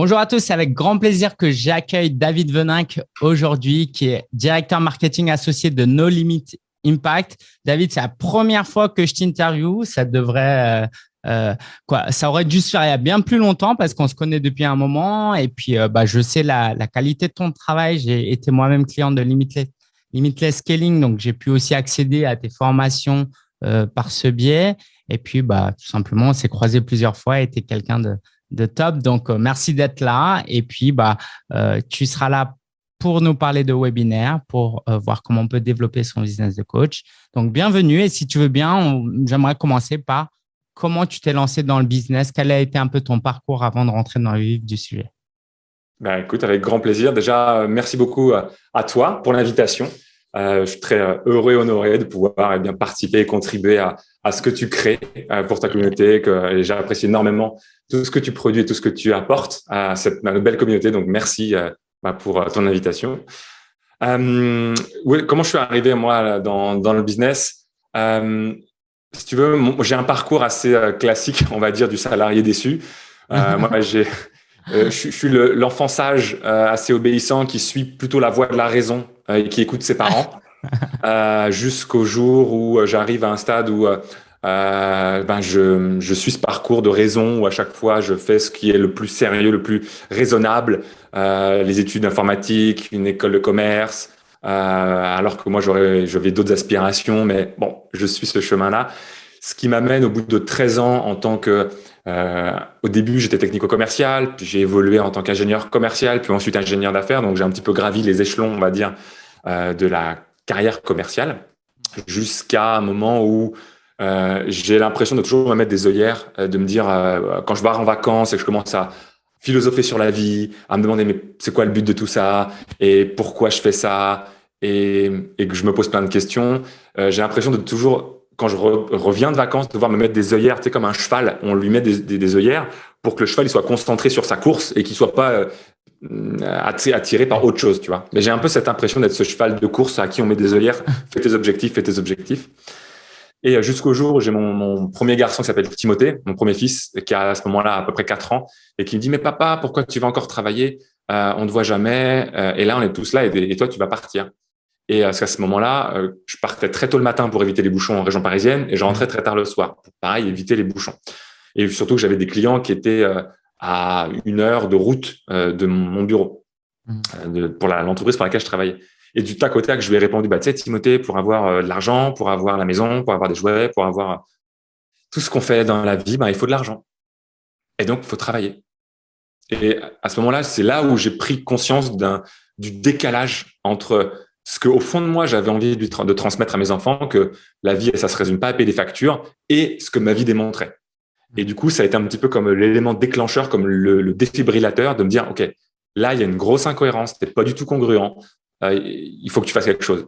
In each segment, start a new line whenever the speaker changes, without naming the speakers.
Bonjour à tous, c'est avec grand plaisir que j'accueille David Veninck aujourd'hui, qui est directeur marketing associé de No Limit Impact. David, c'est la première fois que je t'interview. Ça devrait, euh, euh, quoi, ça aurait dû se faire il y a bien plus longtemps parce qu'on se connaît depuis un moment. Et puis, euh, bah, je sais la, qualité de ton travail. J'ai été moi-même client de Limitless, Scaling, donc j'ai pu aussi accéder à tes formations par ce biais. Et puis, bah, tout simplement, on s'est croisé plusieurs fois et tu quelqu'un de, de top. Donc, merci d'être là. Et puis, bah, tu seras là pour nous parler de webinaire, pour euh, voir comment on peut développer son business de coach. Donc, bienvenue. Et si tu veux bien, j'aimerais commencer par comment tu t'es lancé dans le business, quel a été un peu ton parcours avant de rentrer dans le vif du sujet?
Ben, écoute, avec grand plaisir. Déjà, euh, merci beaucoup à toi pour l'invitation. Euh, je suis très euh, heureux et honoré de pouvoir eh bien, participer et contribuer à, à ce que tu crées pour ta communauté. Que j'apprécie énormément tout ce que tu produis et tout ce que tu apportes à cette belle communauté. Donc, merci bah, pour euh, ton invitation. Euh, comment je suis arrivé moi dans, dans le business? Euh, Si tu veux, j'ai un parcours assez euh, classique, on va dire, du salarié déçu. Euh, moi, j'ai, je, suis l'enfant sage, assez obéissant, qui suit plutôt la voie de la raison et qui écoute ses parents, jusqu'au jour où j'arrive à un stade où euh, ben je, je, suis ce parcours de raison où à chaque fois je fais ce qui est le plus sérieux, le plus raisonnable, euh, les études informatiques, une école de commerce, euh, alors que moi j'aurais, j'avais d'autres aspirations, mais bon, je suis ce chemin-là. Ce qui m'amène au bout de 13 ans en tant que, euh, au début j'étais technico-commercial, puis j'ai évolué en tant qu'ingénieur commercial, puis ensuite ingénieur d'affaires, donc j'ai un petit peu gravi les échelons, on va dire, euh, de la carrière commerciale, jusqu'à un moment où euh, j'ai l'impression de toujours me mettre des œillères, de me dire quand je pars en vacances et que je commence à philosopher sur la vie, à me demander mais c'est quoi le but de tout ça? Et pourquoi je fais ça? Et que je me pose plein de questions. j'ai l'impression de toujours quand je reviens de vacances, de devoir me mettre des œillères, tu sais, comme un cheval, on lui met des, des, des œillères pour que le cheval il soit concentré sur sa course et qu'il soit pas attiré par autre chose, tu vois. Mais j'ai un peu cette impression d'être ce cheval de course à qui on met des œillères, fais tes objectifs, fais tes objectifs. Et euh, jusqu'au jour où j'ai mon, mon, premier garçon qui s'appelle Timothée, mon premier fils, qui a à ce moment-là à peu près 4 ans, et qui me dit, mais papa, pourquoi tu vas encore travailler? Euh, On ne te voit jamais. Euh, et là, on est tous là, et, toi, tu vas partir. Et à ce moment-là, je partais très tôt le matin pour éviter les bouchons en région parisienne, et je rentrais très tard le soir pour, pareil, éviter les bouchons. Et surtout que j'avais des clients qui étaient à une heure de route de mon bureau, mmh. pour l'entreprise pour laquelle je travaillais. Et du tac au tac, je lui ai répondu, bah, tu sais, Timothée, pour avoir euh, de l'argent, pour avoir la maison, pour avoir des jouets, pour avoir tout ce qu'on fait dans la vie, bah, il faut de l'argent. Et donc, il faut travailler. Et à ce moment-là, c'est là où j'ai pris conscience d'un du décalage entre ce que, au fond de moi, j'avais envie de, transmettre à mes enfants, que la vie, ça se résume pas à payer des factures, et ce que ma vie démontrait. Et du coup, ça a été un petit peu comme l'élément déclencheur, comme le, défibrillateur, de me dire, OK, là, il y a une grosse incohérence, c'est pas du tout congruent. Euh, il faut que tu fasses quelque chose.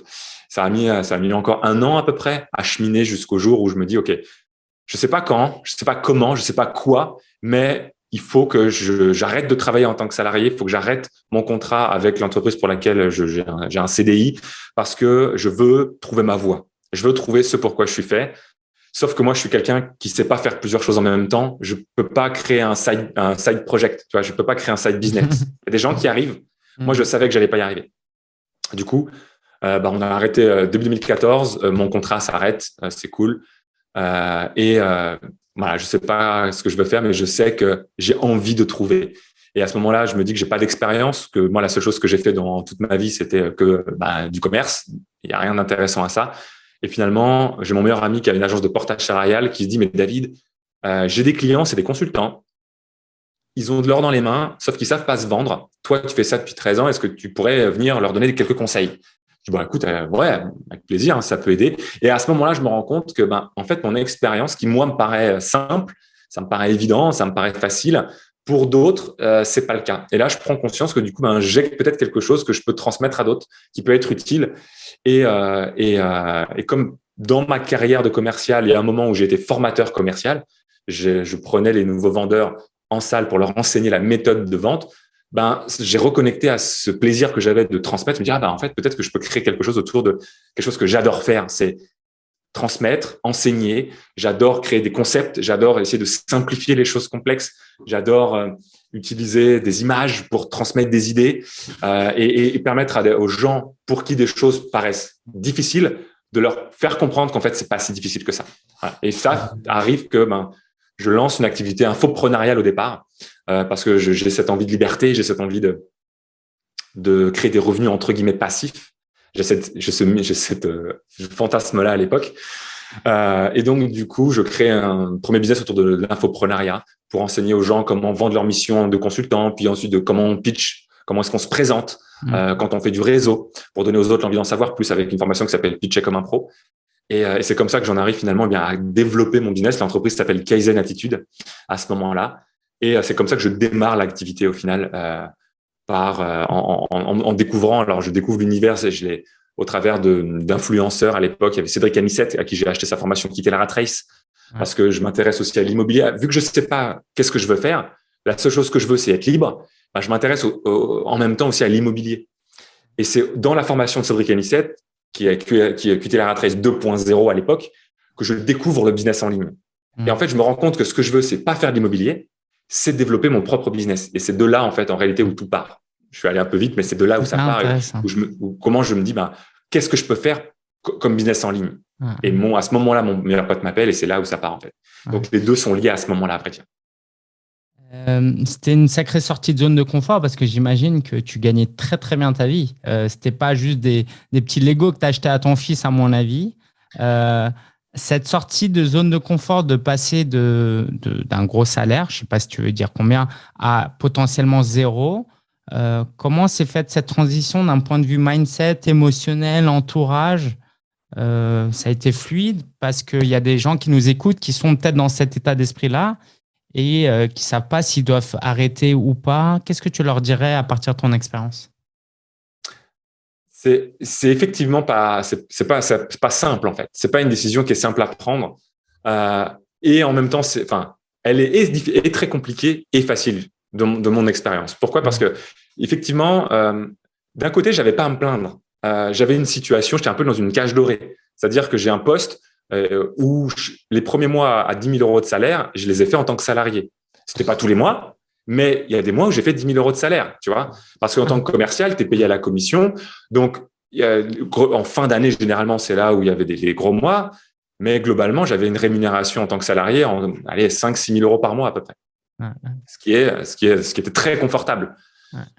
Ça a mis, ça a mis encore un an à peu près à cheminer jusqu'au jour où je me dis, OK, je sais pas quand, je sais pas comment, je sais pas quoi, mais il faut que j'arrête de travailler en tant que salarié, il faut que j'arrête mon contrat avec l'entreprise pour laquelle j'ai un, un, CDI parce que je veux trouver ma voie. Je veux trouver ce pourquoi je suis fait. Sauf que moi, je suis quelqu'un qui sait pas faire plusieurs choses en même temps. Je peux pas créer un side, un side project. Tu vois, je peux pas créer un side business. Il y a des gens qui arrivent. Moi, je savais que j'allais pas y arriver. Du coup, euh, bah, on a arrêté euh, début 2014. Euh, mon contrat s'arrête, c'est cool. et voilà, je sais pas ce que je veux faire, mais je sais que j'ai envie de trouver. Et à ce moment-là, je me dis que j'ai pas d'expérience, que moi, la seule chose que j'ai fait dans toute ma vie, c'était que bah, du commerce. Il y a rien d'intéressant à ça. Et finalement, j'ai mon meilleur ami qui a une agence de portage salarial qui se dit, mais David, euh, j'ai des clients, c'est des consultants ils ont de l'or dans les mains, sauf qu'ils savent pas se vendre. Toi, tu fais ça depuis 13 ans. Est-ce que tu pourrais venir leur donner quelques conseils? Je dis, bon, écoute, euh, ouais, avec plaisir, hein, ça peut aider. Et à ce moment-là, je me rends compte que, ben, en fait, mon expérience, qui moi me paraît simple, ça me paraît évident, ça me paraît facile. Pour d'autres, euh, c'est pas le cas. Et là, je prends conscience que du coup, ben, j'ai peut-être quelque chose que je peux transmettre à d'autres, qui peut être utile. Et, euh, et, euh, et comme dans ma carrière de commercial, il y a un moment où j'ai été formateur commercial, je, prenais les nouveaux vendeurs en salle pour leur enseigner la méthode de vente, ben, j'ai reconnecté à ce plaisir que j'avais de transmettre, me dire, ah ben, en fait, peut-être que je peux créer quelque chose autour de quelque chose que j'adore faire. C'est transmettre, enseigner. J'adore créer des concepts. J'adore essayer de simplifier les choses complexes. J'adore euh, utiliser des images pour transmettre des idées euh, et, et, permettre aux gens pour qui des choses paraissent difficiles de leur faire comprendre qu'en fait, c'est pas si difficile que ça. Et ça arrive que ben, je lance une activité infoprenariale au départ euh, parce que j'ai cette envie de liberté, j'ai cette envie de, de créer des revenus entre guillemets passifs. J'ai cette, j'ai cette euh, fantasme-là à l'époque. Euh, et donc, du coup, je crée un premier business autour de l'infoprenariat pour enseigner aux gens comment vendre leur mission de consultant, puis ensuite de comment on pitch, comment est-ce qu'on se présente mmh. euh, quand on fait du réseau, pour donner aux autres l'envie d'en savoir plus avec une formation qui s'appelle Pitcher comme un pro. Et, euh, et c'est comme ça que j'en arrive finalement eh bien à développer mon business. L'entreprise s'appelle Kaizen Attitude à ce moment-là. Et euh, c'est comme ça que je démarre l'activité au final euh, par en, en, en, découvrant. Alors, je découvre l'univers et je l'ai au travers d'influenceurs. À l'époque, il y avait Cédric Anissette à qui j'ai acheté sa formation Quitter la rat race parce que je m'intéresse aussi à l'immobilier. Vu que je ne sais pas qu'est-ce que je veux faire, la seule chose que je veux, c'est être libre. Bah, je m'intéresse en même temps aussi à l'immobilier. Et c'est dans la formation de Cédric Anissette, qui a, qui rat race 2.0 à l'époque, que je découvre le business en ligne. Mmh. Et en fait, je me rends compte que ce que je veux, c'est pas faire de l'immobilier, c'est développer mon propre business. Et c'est de là, en fait, en réalité, où tout part. Je suis allé un peu vite, mais c'est de là où ça part. Où je me, comment je me dis, bah, qu'est-ce que je peux faire comme business en ligne? Et mon, à ce moment-là, mon meilleur pote m'appelle et c'est là où ça part en fait. Donc les deux sont liés à ce moment-là après.
Euh, c'était une sacrée sortie de zone de confort parce que j'imagine que tu gagnais très très bien ta vie. Euh, c'était pas juste des, petits Lego que tu acheté à ton fils, à mon avis. Euh, cette sortie de zone de confort, de passer de, d'un gros salaire, je sais pas si tu veux dire combien, à potentiellement zéro, comment s'est faite cette transition d'un point de vue mindset, émotionnel, entourage? Ça a été fluide parce qu'il y a des gens qui nous écoutent qui sont peut-être dans cet état d'esprit-là et euh, qui ne savent pas s'ils doivent arrêter ou pas. Qu'est-ce que tu leur dirais à partir de ton expérience?
C'est, effectivement pas, c'est, pas, pas simple en fait. C'est pas une décision qui est simple à prendre. et en même temps, c'est, enfin, elle est, est, très compliquée et facile de, de mon expérience. Pourquoi? Parce que effectivement, euh, d'un côté, j'avais pas à me plaindre. Euh, j'avais une situation, j'étais un peu dans une cage dorée. C'est-à-dire que j'ai un poste euh, où les premiers mois à 10 000 euros de salaire, je les ai fait en tant que salarié. C'était pas tous les mois, mais il y a des mois où j'ai fait 10 000 euros de salaire, tu vois. Parce qu'en tant que commercial, tu es payé à la commission. Donc, en fin d'année, généralement, c'est là où il y avait des, gros mois. Mais globalement, j'avais une rémunération en tant que salarié en allez, 5 6 000 euros par mois à peu près. Ce, qui est, ce, qui est, ce qui était très confortable.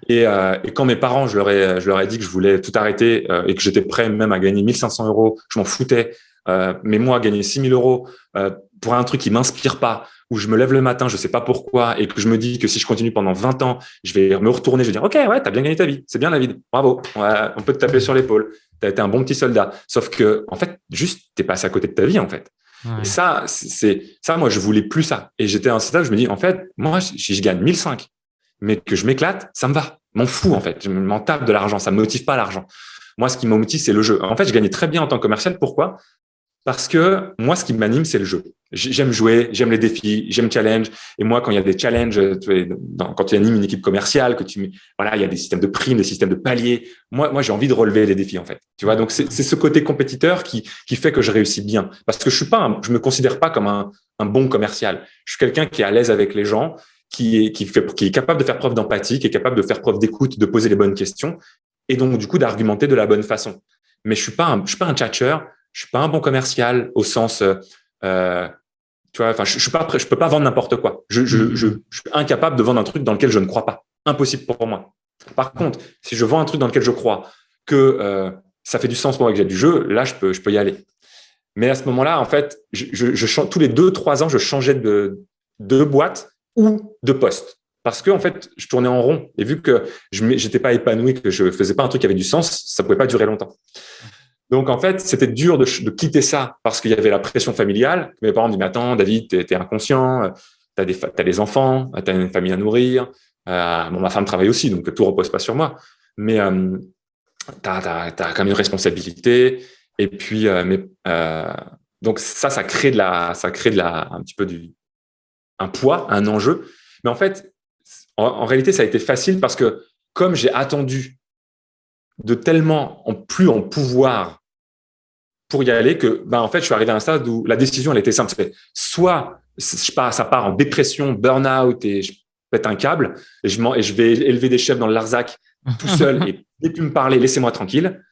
Et, euh, et, quand mes parents, je leur ai, je leur ai dit que je voulais tout arrêter euh, et que j'étais prêt même à gagner 1500 euros, je m'en foutais. Euh, mais moi, gagner 6000 euros euh, pour un truc qui m'inspire pas, où je me lève le matin, je sais pas pourquoi, et que je me dis que si je continue pendant 20 ans, je vais me retourner, je vais dire, OK, ouais, t'as bien gagné ta vie. C'est bien la vie. Bravo. on peut te taper sur l'épaule. T'as été un bon petit soldat. Sauf que, en fait, juste, t'es passé à côté de ta vie, en fait. Et ça, c'est ça, moi, je voulais plus ça. Et j'étais à un stade, je me dis, en fait, moi, si je gagne 1005, mais que je m'éclate, ça me va. M'en fous, en fait. Je m'en tape de l'argent. Ça me motive pas l'argent. Moi, ce qui me motive, c'est le jeu. En fait, je gagnais très bien en tant que commercial. Pourquoi? Parce que moi, ce qui m'anime, c'est le jeu. J'aime jouer, j'aime les défis, j'aime challenge. Et moi, quand il y a des challenges, tu quand tu animes une équipe commerciale, que tu, voilà, il y a des systèmes de primes, des systèmes de paliers. Moi, moi, j'ai envie de relever les défis, en fait. Tu vois, donc c'est ce côté compétiteur qui, qui fait que je réussis bien. Parce que je suis pas, je me considère pas comme un, un bon commercial. Je suis quelqu'un qui est à l'aise avec les gens qui est, qui est capable de faire preuve d'empathie, qui est capable de faire preuve d'écoute, de poser les bonnes questions et donc du coup d'argumenter de la bonne façon. Mais je suis pas un, je suis pas un tchatcheur, je suis pas un bon commercial au sens, euh, tu vois, enfin je, je suis pas, je peux pas vendre n'importe quoi. Je, je, je, je, suis incapable de vendre un truc dans lequel je ne crois pas. Impossible pour moi. Par contre, si je vends un truc dans lequel je crois, que euh, ça fait du sens pour moi que j'ai du jeu, là je peux, je peux y aller. Mais à ce moment-là, en fait, je, je, je tous les deux trois ans, je changeais de, de boîte ou de poste. Parce que en fait, je tournais en rond et vu que je n'étais pas épanoui, que je faisais pas un truc qui avait du sens, ça pouvait pas durer longtemps. Donc en fait, c'était dur de, quitter ça parce qu'il y avait la pression familiale. Mes parents me disaient mais attends, David, t'es es inconscient, t'as des as des enfants, t'as une famille à nourrir. Euh, bon, ma femme travaille aussi, donc tout repose pas sur moi. Mais euh, t'as as, quand même une responsabilité. Et puis, euh, mais, euh, donc ça, ça crée de la, ça crée de la, un petit peu du, un poids, un enjeu. Mais en fait, en, réalité, ça a été facile parce que comme j'ai attendu de tellement en plus en pouvoir pour y aller que, ben, en fait, je suis arrivé à un stade où la décision, elle était simple. Soit je ça part en dépression, burn-out et pète un câble et je, et je vais élever des chefs dans le Larzac tout seul et ne plus me parler, laissez-moi tranquille.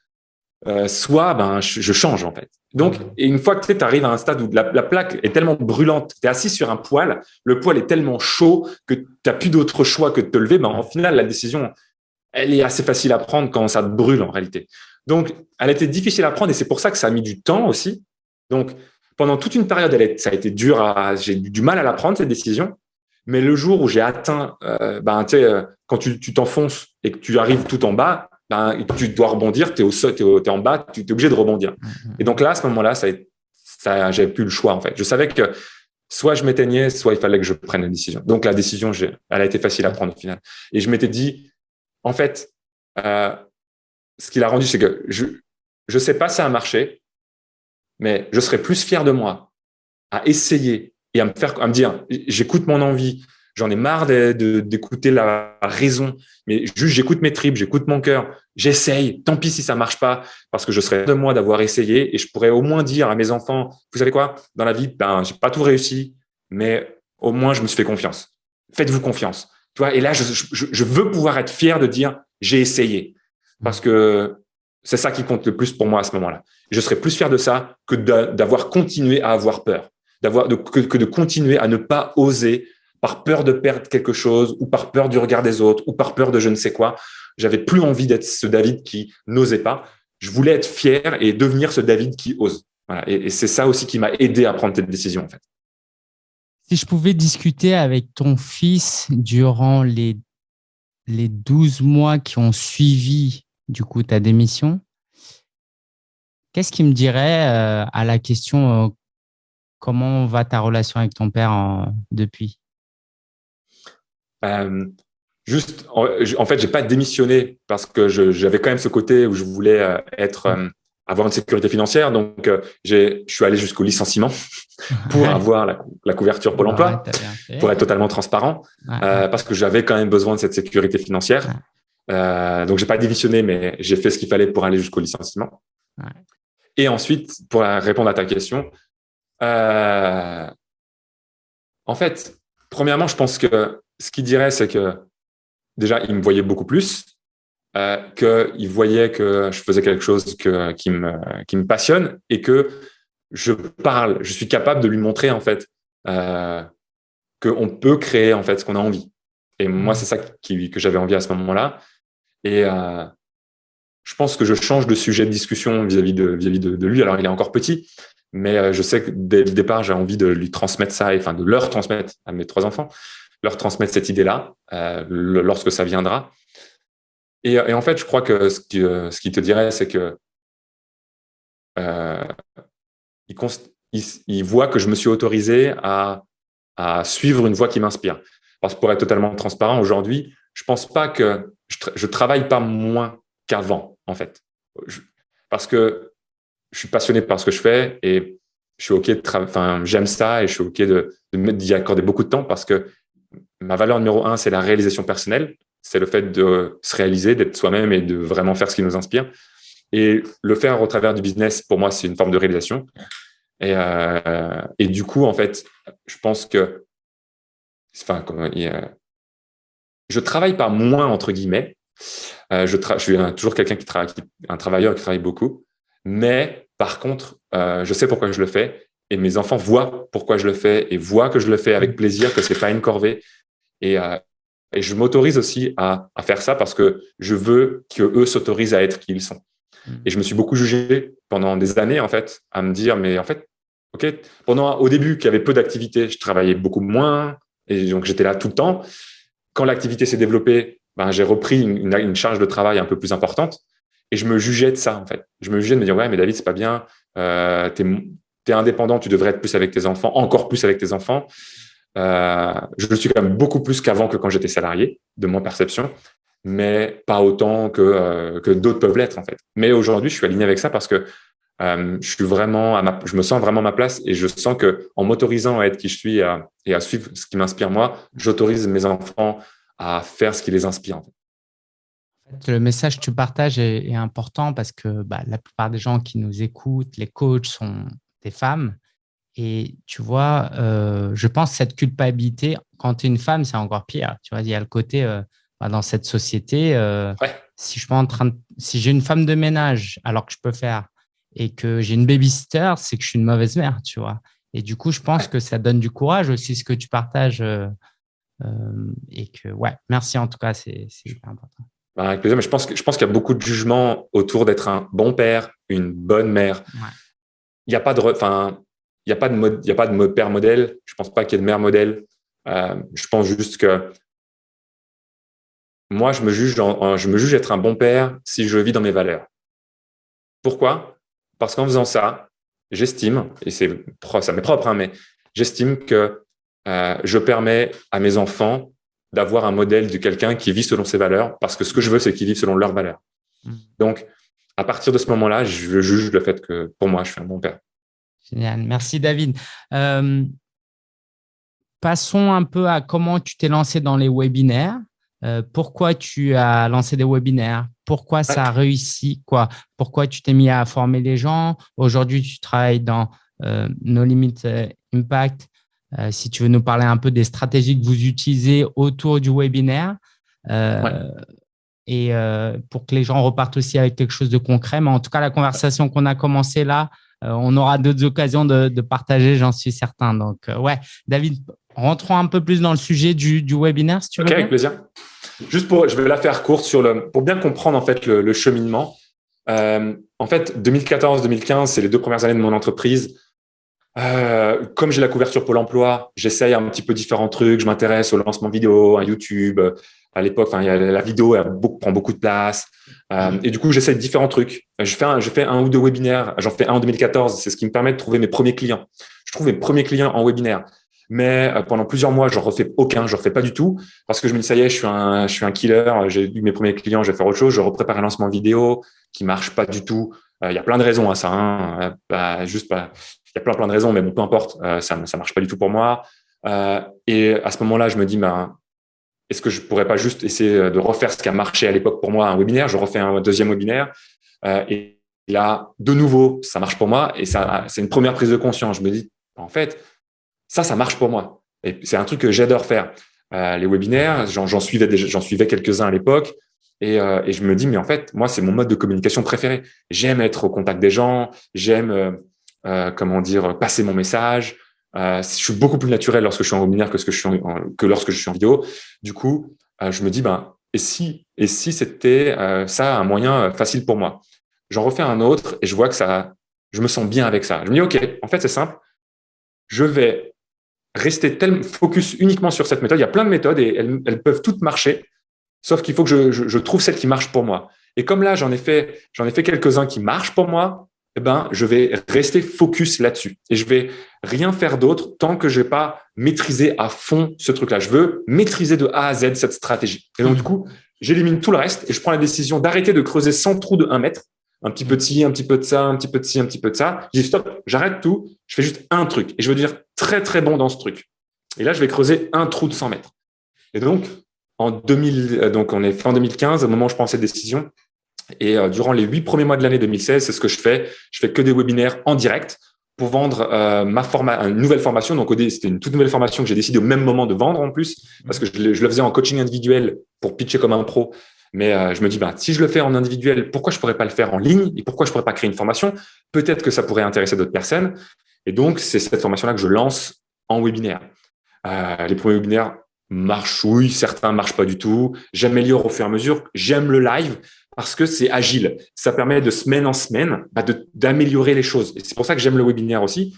Euh, soit ben, je, change en fait. Donc, et une fois que tu arrives à un stade où la, plaque est tellement brûlante, tu es assis sur un poêle, le poêle est tellement chaud que tu n'as plus d'autre choix que de te lever, ben, en final, la décision, elle est assez facile à prendre quand ça te brûle en réalité. Donc, elle était difficile à prendre et c'est pour ça que ça a mis du temps aussi. Donc, pendant toute une période, elle ça a été dur, à, j'ai eu du mal à la prendre, cette décision. Mais le jour où j'ai atteint, euh, ben, euh, quand tu t'enfonces et que tu arrives tout en bas, ben, tu dois rebondir, tu es, es, en bas, tu es obligé de rebondir. Mm-hmm. Et donc là, à ce moment-là, ça, ça j'avais plus le choix en fait. Je savais que soit je m'éteignais, soit il fallait que je prenne une décision. Donc la décision, elle a été facile à prendre au final. Et je m'étais dit, en fait, euh, ce qui l'a rendu, c'est que je ne sais pas si ça a marché, mais je serais plus fier de moi à essayer et à me faire, dire, j'écoute mon envie, J'en ai marre d'écouter la raison, mais juste j'écoute mes tripes, j'écoute mon cœur, j'essaye. Tant pis si ça marche pas, parce que je serais de moi d'avoir essayé et je pourrais au moins dire à mes enfants, vous savez quoi, dans la vie, ben j'ai pas tout réussi, mais au moins je me suis fait confiance. Faites-vous confiance. Et là, je, je veux pouvoir être fier de dire j'ai essayé, parce que c'est ça qui compte le plus pour moi à ce moment-là. Je serais plus fier de ça que d'avoir continué à avoir peur, d'avoir que, de continuer à ne pas oser par peur de perdre quelque chose ou par peur du regard des autres ou par peur de je ne sais quoi. J'avais plus envie d'être ce David qui n'osait pas. Je voulais être fier et devenir ce David qui ose. Et, c'est ça aussi qui m'a aidé à prendre cette décision, en fait.
Si je pouvais discuter avec ton fils durant les, les 12 mois qui ont suivi, du coup, ta démission, qu'est-ce qu'il me dirait euh, à la question euh, comment va ta relation avec ton père depuis?
Euh, juste, en, fait, j'ai pas démissionné parce que j'avais quand même ce côté où je voulais être, euh, avoir une sécurité financière. Donc, je suis allé jusqu'au licenciement pour avoir la, couverture Pôle emploi, pour être totalement transparent, parce que j'avais quand même besoin de cette sécurité financière. Euh, donc, j'ai pas démissionné, mais j'ai fait ce qu'il fallait pour aller jusqu'au licenciement. Et ensuite, pour répondre à ta question, euh, en fait, premièrement, je pense que ce qu'il dirait, c'est que déjà, il me voyait beaucoup plus, euh, qu'il voyait que je faisais quelque chose que, qui, me, qui me passionne et que je parle, je suis capable de lui montrer en fait euh, qu'on peut créer en fait ce qu'on a envie. Et moi, c'est ça qui, que j'avais envie à ce moment-là. Et euh, je pense que je change de sujet de discussion vis-à-vis de, lui. Alors, il est encore petit, mais euh, je sais que dès le départ, j'ai envie de lui transmettre ça, enfin de leur transmettre à mes trois enfants leur transmettre cette idée-là euh, lorsque ça viendra. Et, en fait, je crois que ce qui, ce qui te dirait, c'est que il, voit que je me suis autorisé à, suivre une voie qui m'inspire. Parce que pour être totalement transparent, aujourd'hui, je pense pas que je, je travaille pas moins qu'avant, en fait. parce que je suis passionné par ce que je fais et je suis OK de enfin, j'aime ça et je suis OK de, d'y accorder beaucoup de temps parce que ma valeur numéro un, c'est la réalisation personnelle. C'est le fait de se réaliser, d'être soi-même et de vraiment faire ce qui nous inspire. Et le faire au travers du business, pour moi, c'est une forme de réalisation. Et, euh, du coup, en fait, je pense que, enfin, je travaille pas moins entre guillemets. Euh, je, je, suis toujours quelqu'un qui travaille, un travailleur qui travaille beaucoup. Mais par contre, euh, je sais pourquoi je le fais et mes enfants voient pourquoi je le fais et voient que je le fais avec plaisir, que c'est pas une corvée. Et, euh, et je m'autorise aussi à, à, faire ça parce que je veux qu'eux s'autorisent à être qui ils sont. Mm. Et je me suis beaucoup jugé pendant des années, en fait, à me dire, mais en fait, OK, pendant, au début, qu'il y avait peu d'activité, je travaillais beaucoup moins et donc j'étais là tout le temps. Quand l'activité s'est développée, ben, j'ai repris une, charge de travail un peu plus importante et je me jugeais de ça, en fait. Je me jugeais de me dire, ouais, mais David, c'est pas bien, euh, tu es indépendant, tu devrais être plus avec tes enfants, encore plus avec tes enfants. Euh, je le suis quand même beaucoup plus qu'avant que quand j'étais salarié, de mon perception, mais pas autant que, euh, que d'autres peuvent l'être en fait. Mais aujourd'hui, je suis aligné avec ça parce que euh, je suis vraiment, à ma, je me sens vraiment à ma place et je sens que en m'autorisant à être qui je suis et à, et à suivre ce qui m'inspire moi, j'autorise mes enfants à faire ce qui les inspire. En
fait. Le message que tu partages est, est important parce que bah, la plupart des gens qui nous écoutent, les coachs sont des femmes. Et tu vois, euh, je pense que cette culpabilité, quand tu es une femme, c'est encore pire. Tu vois, il y a le côté euh, bah, dans cette société, si je suis en train si j'ai une femme de ménage alors que je peux faire et que j'ai une babysitter, c'est que je suis une mauvaise mère, tu vois. Et du coup, je pense que ça donne du courage aussi ce que tu partages et que ouais, merci en tout cas, c'est hyper important.
Avec plaisir, mais je pense je pense qu'il y a beaucoup de jugements autour d'être un bon père, une bonne mère. Il n'y a pas de, enfin, il a pas de mode, il y a pas de père modèle. Je pense pas qu'il y ait de mère modèle. Euh, je pense juste que moi, je me juge, je me juge être un bon père si je vis dans mes valeurs. Pourquoi? Parce qu'en faisant ça, j'estime, et c'est ça m'est propre, hein, mais j'estime que euh, je permets à mes enfants d'avoir un modèle de quelqu'un qui vit selon ses valeurs, parce que ce que je veux, c'est qu'ils vivent selon leurs valeurs. Mmh. Donc, à partir de ce moment-là, je juge le fait que pour moi, je suis un bon père.
Génial. Merci, David. Euh, passons un peu à comment tu t'es lancé dans les webinaires. Euh, pourquoi tu as lancé des webinaires? Pourquoi ça a réussi? Quoi? Pourquoi tu t'es mis à former les gens? Aujourd'hui, tu travailles dans euh, No Limit Impact. si tu veux nous parler un peu des stratégies que vous utilisez autour du webinaire et pour que les gens repartent aussi avec quelque chose de concret. Mais en tout cas, la conversation qu'on a commencée là, euh, on aura d'autres occasions de, partager, j'en suis certain. Donc, euh, ouais, David, rentrons un peu plus dans le sujet du, webinaire, si tu veux.
Ok, avec plaisir. Juste pour, je vais la faire courte sur le, pour bien comprendre en fait le, cheminement. Euh, en fait, 2014-2015, c'est les deux premières années de mon entreprise. comme j'ai la couverture Pôle Emploi, j'essaye un petit peu différents trucs. Je m'intéresse au lancement vidéo, à YouTube, à l'époque, enfin, la vidéo elle prend beaucoup de place. Euh, et du coup, j'essaie différents trucs. Je fais, un, je fais un ou deux webinaires. J'en fais un en 2014. C'est ce qui me permet de trouver mes premiers clients. Je trouve mes premiers clients en webinaire. Mais euh, pendant plusieurs mois, je refais aucun, je refais pas du tout parce que je me dis ça y est, je suis un, je suis un killer. J'ai eu mes premiers clients, je vais faire autre chose. Je reprépare un lancement vidéo qui marche pas du tout. Euh, il y a plein de raisons à ça. Hein. Juste pas. Il y a plein plein de raisons, mais bon, peu importe. ça ça marche pas du tout pour moi. et à ce moment-là, je me dis, ben, est-ce que je pourrais pas juste essayer de refaire ce qui a marché à l'époque pour moi, un webinaire? Je refais un deuxième webinaire. Euh, et là, de nouveau, ça marche pour moi. Et ça, c'est une première prise de conscience. Je me dis, en fait, ça, ça marche pour moi. Et c'est un truc que j'adore faire. Euh, les webinaires, j'en suivais, quelques-uns à l'époque. Et, euh, et, je me dis, mais en fait, moi, c'est mon mode de communication préféré. J'aime être au contact des gens. J'aime, comment dire, passer mon message. Euh, je suis beaucoup plus naturel lorsque je suis en webinaire que, que, lorsque je suis en vidéo. Du coup, euh, je me dis, ben, et si, et si c'était euh, ça un moyen facile pour moi? J'en refais un autre et je vois que ça, je me sens bien avec ça. Je me dis, OK, en fait, c'est simple. Je vais rester tel focus uniquement sur cette méthode. Il y a plein de méthodes et elles, elles peuvent toutes marcher, sauf qu'il faut que je, je, trouve celle qui marche pour moi. Et comme là, j'en ai fait, j'en ai fait quelques-uns qui marchent pour moi, eh ben, je vais rester focus là-dessus et je vais rien faire d'autre tant que je vais pas maîtriser à fond ce truc-là. Je veux maîtriser de A à Z cette stratégie. Et donc, du coup, j'élimine tout le reste et je prends la décision d'arrêter de creuser 100 trous de 1 mètre. Un petit peu de ci, un petit peu de ça, un petit peu de ci, un petit peu de ça. Je dis stop, j'arrête tout. Je fais juste un truc et je veux dire très, très bon dans ce truc. Et là, je vais creuser un trou de 100 mètres. Et donc, en 2000, euh, donc on est fin 2015, au moment où je prends cette décision, et euh, durant les huit premiers mois de l'année 2016, c'est ce que je fais. Je fais que des webinaires en direct pour vendre euh, ma une nouvelle formation. Donc, c'était une toute nouvelle formation que j'ai décidé au même moment de vendre en plus, parce que je le faisais en coaching individuel pour pitcher comme un pro. Mais euh, je me dis, bah, si je le fais en individuel, pourquoi je pourrais pas le faire en ligne et pourquoi je pourrais pas créer une formation? Peut-être que ça pourrait intéresser d'autres personnes. Et donc, c'est cette formation-là que je lance en webinaire. Euh, les premiers webinaires marchent, oui, certains marchent pas du tout. J'améliore au fur et à mesure. J'aime le live parce que c'est agile. Ça permet de semaine en semaine bah, d'améliorer les choses. Et c'est pour ça que j'aime le webinaire aussi.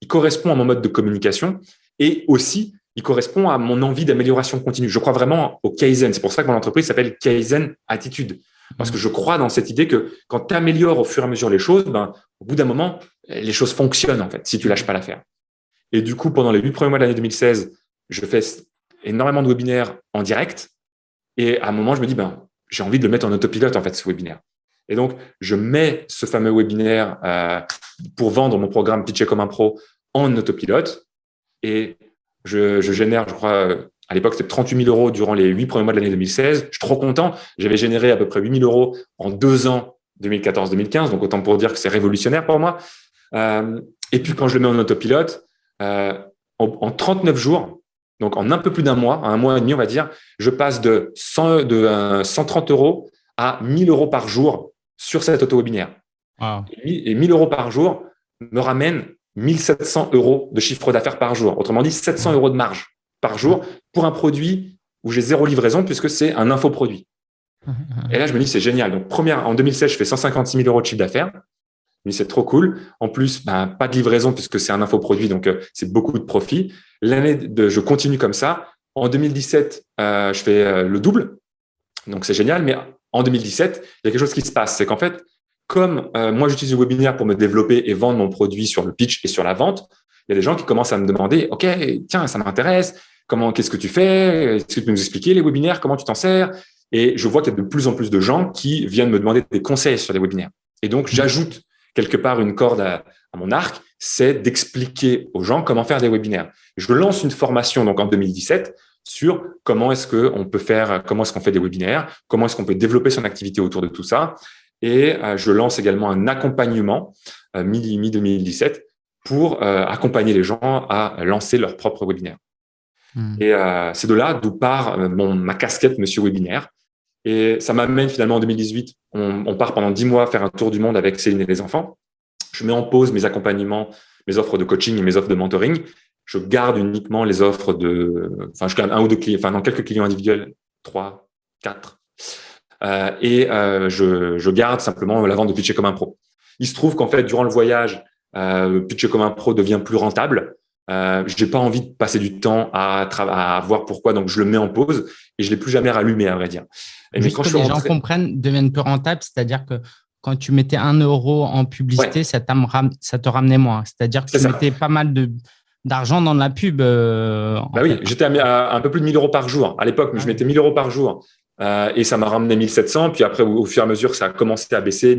Il correspond à mon mode de communication et aussi, il correspond à mon envie d'amélioration continue. Je crois vraiment au Kaizen. C'est pour ça que mon entreprise s'appelle Kaizen Attitude. Parce que je crois dans cette idée que quand tu améliores au fur et à mesure les choses, ben, au bout d'un moment, les choses fonctionnent en fait, si tu lâches pas l'affaire. Et du coup, pendant les huit premiers mois de l'année 2016, je fais énormément de webinaires en direct. Et à un moment, je me dis, ben, j'ai envie de le mettre en autopilote, en fait, ce webinaire. Et donc, je mets ce fameux webinaire euh, pour vendre mon programme Pitcher comme un pro en autopilote et je, je génère, je crois, euh, à l'époque, c'était 38 000 euros durant les huit premiers mois de l'année 2016. Je suis trop content. J'avais généré à peu près 8 000 euros en deux ans, 2014-2015. Donc, autant pour dire que c'est révolutionnaire pour moi. Euh, Et puis, quand je le mets en autopilote, euh, en, 39 jours, donc en un peu plus d'un mois, un mois et demi, on va dire, je passe de, 100, de 130 euros à 1000 euros par jour sur cet auto-webinaire. Et 1000 euros par jour me ramène 1700 euros de chiffre d'affaires par jour. Autrement dit, 700 euros de marge par jour pour un produit où j'ai zéro livraison puisque c'est un infoproduit. Et là, je me dis, c'est génial. Donc, première, en 2016, je fais 156 000 euros de chiffre d'affaires. Mais c'est trop cool. En plus, ben, pas de livraison puisque c'est un infoproduit, donc euh, c'est beaucoup de profit. L'année de, je continue comme ça. En 2017, euh, je fais euh, le double. Donc, c'est génial. Mais en 2017, il y a quelque chose qui se passe. C'est qu'en fait, comme moi, j'utilise le webinaire pour me développer et vendre mon produit sur le pitch et sur la vente, il y a des gens qui commencent à me demander, OK, tiens, ça m'intéresse. Comment, qu'est-ce que tu fais? Est-ce que tu peux nous expliquer les webinaires? Comment tu t'en sers? Et je vois qu'il y a de plus en plus de gens qui viennent me demander des conseils sur les webinaires. Et donc, j'ajoute quelque part une corde à, mon arc, c'est d'expliquer aux gens comment faire des webinaires. Je lance une formation donc en 2017 sur comment est-ce qu'on peut faire, comment est-ce qu'on fait des webinaires, comment est-ce qu'on peut développer son activité autour de tout ça. Et euh, je lance également un accompagnement euh, mi-2017 pour euh, accompagner les gens à lancer leur propre webinaire. Hmm. Et c'est de là d'où part mon, ma casquette Monsieur Webinaire. Et ça m'amène finalement en 2018, on, on, part pendant dix mois faire un tour du monde avec Céline et les enfants. Je mets en pause mes accompagnements, mes offres de coaching et mes offres de mentoring. Je garde uniquement les offres de, enfin, je garde un ou deux clients, enfin, dans quelques clients individuels, trois, quatre. Euh, et euh, je, je, garde simplement la vente de Pitcher comme un pro. Il se trouve qu'en fait, durant le voyage, euh, Pitcher comme un pro devient plus rentable. Euh, je n'ai pas envie de passer du temps à, à, voir pourquoi, donc je le mets en pause et je l'ai plus jamais rallumé, à vrai dire.
Et mais quand que les gens comprennent, deviennent plus rentables, c'est-à-dire que quand tu mettais un euro en publicité, ça, ça, te ramenait moins. C'est-à-dire que tu mettais pas mal d'argent dans la pub. Euh,
bah oui, j'étais à, un peu plus de 1000 euros par jour. À l'époque, je mettais 1000 euros par jour. Euh, et ça m'a ramené 1700. Puis après, au, fur et à mesure, ça a commencé à baisser.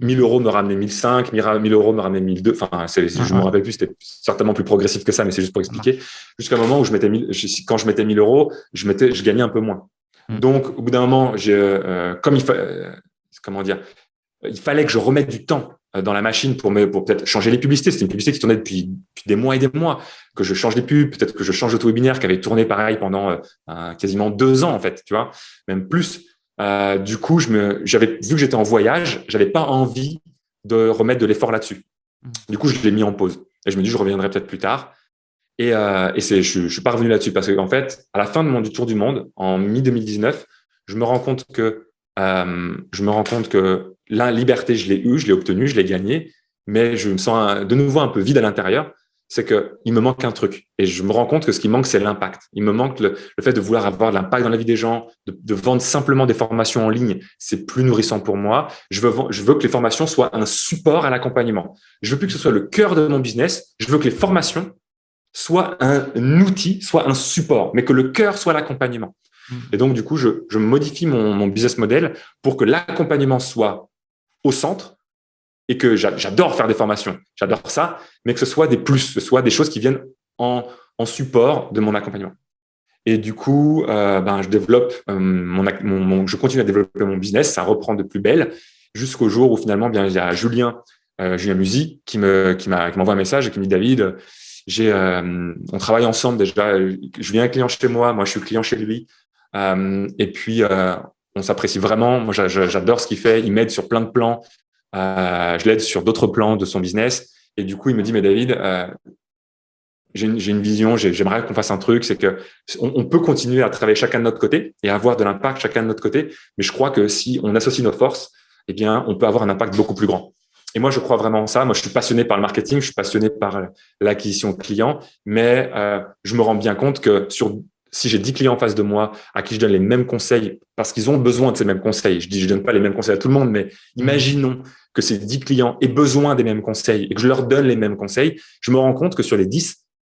1000 euros me ramenait 1005, 1000 euros me ramenait 1002. Enfin, c'est, je me rappelle plus, c'était certainement plus progressif que ça, mais c'est juste pour expliquer. Jusqu'à un moment où je mettais 1000, quand je mettais 1000 euros, je mettais, je gagnais un peu moins. Mm. Donc, au bout d'un moment, j'ai, euh, comme il fallait, euh, comment dire, il fallait que je remette du temps euh, dans la machine pour me, pour peut-être changer les publicités. C'était une publicité qui tournait depuis, depuis, des mois et des mois, que je change les pubs, peut-être que je change d'auto-webinaire qui avait tourné pareil pendant quasiment deux ans, en fait, tu vois, même plus. Euh, du coup, je me, j'avais vu que j'étais en voyage, j'avais pas envie de remettre de l'effort là-dessus. Mmh. Du coup, je l'ai mis en pause. Et je me dis, je reviendrai peut-être plus tard. Et, euh, et c'est, je, je suis pas revenu là-dessus parce qu'en fait, à la fin de mon du tour du monde, en mi 2019, je me rends compte que euh, je me rends compte que la liberté, je l'ai eu, je l'ai obtenue, je l'ai gagnée, mais je me sens de nouveau un peu vide à l'intérieur c'est que il me manque un truc. Et je me rends compte que ce qui manque, c'est l'impact. Il me manque le, fait de vouloir avoir de l'impact dans la vie des gens, de, vendre simplement des formations en ligne. C'est plus nourrissant pour moi. Je veux, je veux que les formations soient un support à l'accompagnement. Je veux plus que ce soit le cœur de mon business. Je veux que les formations soient un outil, soient un support, mais que le cœur soit l'accompagnement. Mmh. Et donc, du coup, je, je modifie mon, mon business model pour que l'accompagnement soit au centre et que j'adore faire des formations, j'adore ça, mais que ce soit des plus, ce soit des choses qui viennent en, en support de mon accompagnement. Et du coup, euh, ben, je développe euh, mon, mon, je continue à développer mon business, ça reprend de plus belle, jusqu'au jour où finalement, bien, il y a Julien, euh, Julien Musi, qui me, qui m'envoie un message et qui me dit David, j'ai, euh, on travaille ensemble déjà. Viens un client chez moi, moi je suis client chez lui, et puis on s'apprécie vraiment. Moi, j'adore ce qu'il fait. Il m'aide sur plein de plans. Euh, je l'aide sur d'autres plans de son business. Et du coup, il me dit, mais David, euh, j'ai une, une, vision, j'aimerais qu'on fasse un truc, c'est que on, peut continuer à travailler chacun de notre côté et avoir de l'impact chacun de notre côté. Mais je crois que si on associe nos forces, eh bien, on peut avoir un impact beaucoup plus grand. Et moi, je crois vraiment en ça. Moi, je suis passionné par le marketing, je suis passionné par l'acquisition client, mais euh, je me rends bien compte que sur si j'ai 10 clients en face de moi à qui je donne les mêmes conseils parce qu'ils ont besoin de ces mêmes conseils, je dis je donne pas les mêmes conseils à tout le monde, mais imaginons que ces 10 clients aient besoin des mêmes conseils et que je leur donne les mêmes conseils, je me rends compte que sur les 10,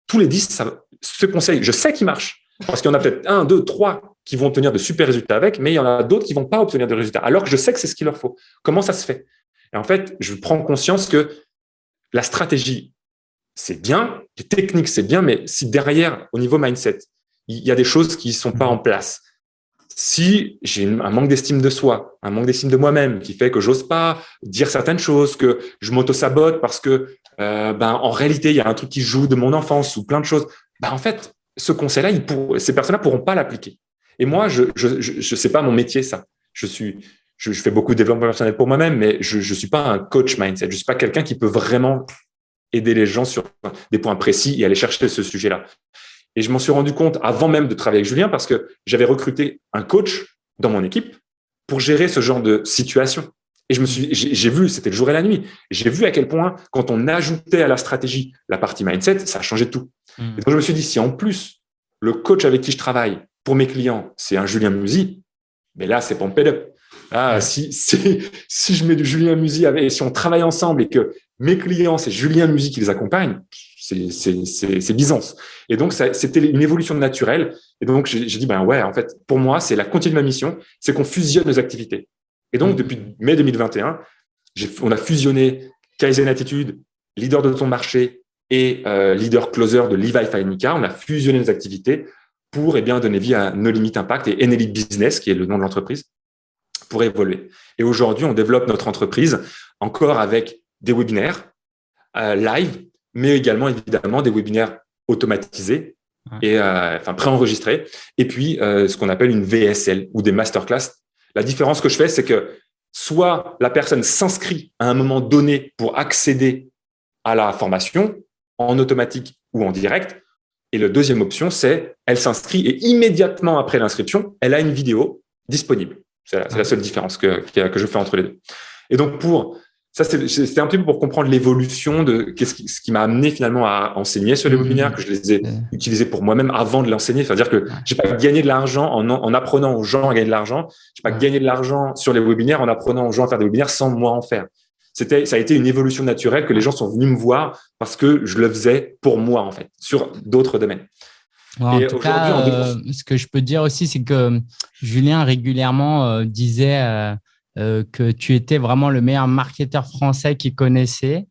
tous les 10, ça, ce conseil, je sais qu'il marche. Parce qu'il y en a peut-être un, deux, trois qui vont obtenir de super résultats avec, mais il y en a d'autres qui vont pas obtenir de résultats, alors que je sais que c'est ce qu'il leur faut. Comment ça se fait? Et en fait, je prends conscience que la stratégie, c'est bien, les techniques, c'est bien, mais si derrière, au niveau mindset, il y a des choses qui sont pas en place, si j'ai un manque d'estime de soi, un manque d'estime de moi-même qui fait que j'ose pas dire certaines choses, que je m'auto-sabote parce que euh, ben, en réalité, il y a un truc qui joue de mon enfance ou plein de choses, ben, en fait, ce conseil-là, ces personnes-là pourront pas l'appliquer. Et moi, je je, je, je sais pas mon métier, ça. Je suis, je, fais beaucoup de développement personnel pour moi-même, mais je ne suis pas un coach mindset. Je suis pas quelqu'un qui peut vraiment aider les gens sur des points précis et aller chercher ce sujet-là. Et je m'en suis rendu compte avant même de travailler avec Julien parce que j'avais recruté un coach dans mon équipe pour gérer ce genre de situation. Et je me suis, j'ai vu, c'était le jour et la nuit. J'ai vu à quel point, quand on ajoutait à la stratégie la partie mindset, ça changeait tout. Mmh. Et donc je me suis dit, si en plus le coach avec qui je travaille pour mes clients, c'est un Julien Musi, mais là c'est pompé up. Ah, si, si, si je mets du Julien Musi avec, et si on travaille ensemble et que mes clients, c'est Julien Musi qui les accompagne, c'est Byzance. Et donc, c'était une évolution naturelle. Et donc, j'ai dit, ben ouais, en fait, pour moi, c'est la continuité de ma mission, c'est qu'on fusionne nos activités. Et donc, mmh. depuis mai 2021, on a fusionné Kaizen Attitude, leader de ton marché et euh, leader closer de Levi Fainica. On a fusionné nos activités pour eh bien, donner vie à No Limit Impact et Enelite Business, qui est le nom de l'entreprise, pour évoluer. Et aujourd'hui, on développe notre entreprise encore avec des webinaires euh, live mais également évidemment des webinaires automatisés et euh, enfin préenregistrés, et puis euh, ce qu'on appelle une VSL ou des masterclass. La différence que je fais, c'est que soit la personne s'inscrit à un moment donné pour accéder à la formation en automatique ou en direct, et la deuxième option, c'est elle s'inscrit et immédiatement après l'inscription, elle a une vidéo disponible. C'est la, la, seule différence que, que je fais entre les deux. Et donc, pour ça, c'était un petit peu pour comprendre l'évolution de qui, ce qui m'a amené finalement à enseigner sur les mmh. webinaires, que je les ai utilisés pour moi-même avant de l'enseigner. C'est-à-dire que j'ai pas gagné de l'argent en, en, apprenant aux gens à gagner de l'argent. J'ai pas gagné de l'argent sur les webinaires en apprenant aux gens à faire des webinaires sans moi en faire. C'était, ça a été une évolution naturelle que les gens sont venus me voir parce que je le faisais pour moi en fait, sur d'autres domaines.
en tout cas, euh, ce que je peux dire aussi, c'est que Julien régulièrement euh, disait euh, euh, que tu étais vraiment le meilleur marketeur français qu'il connaissait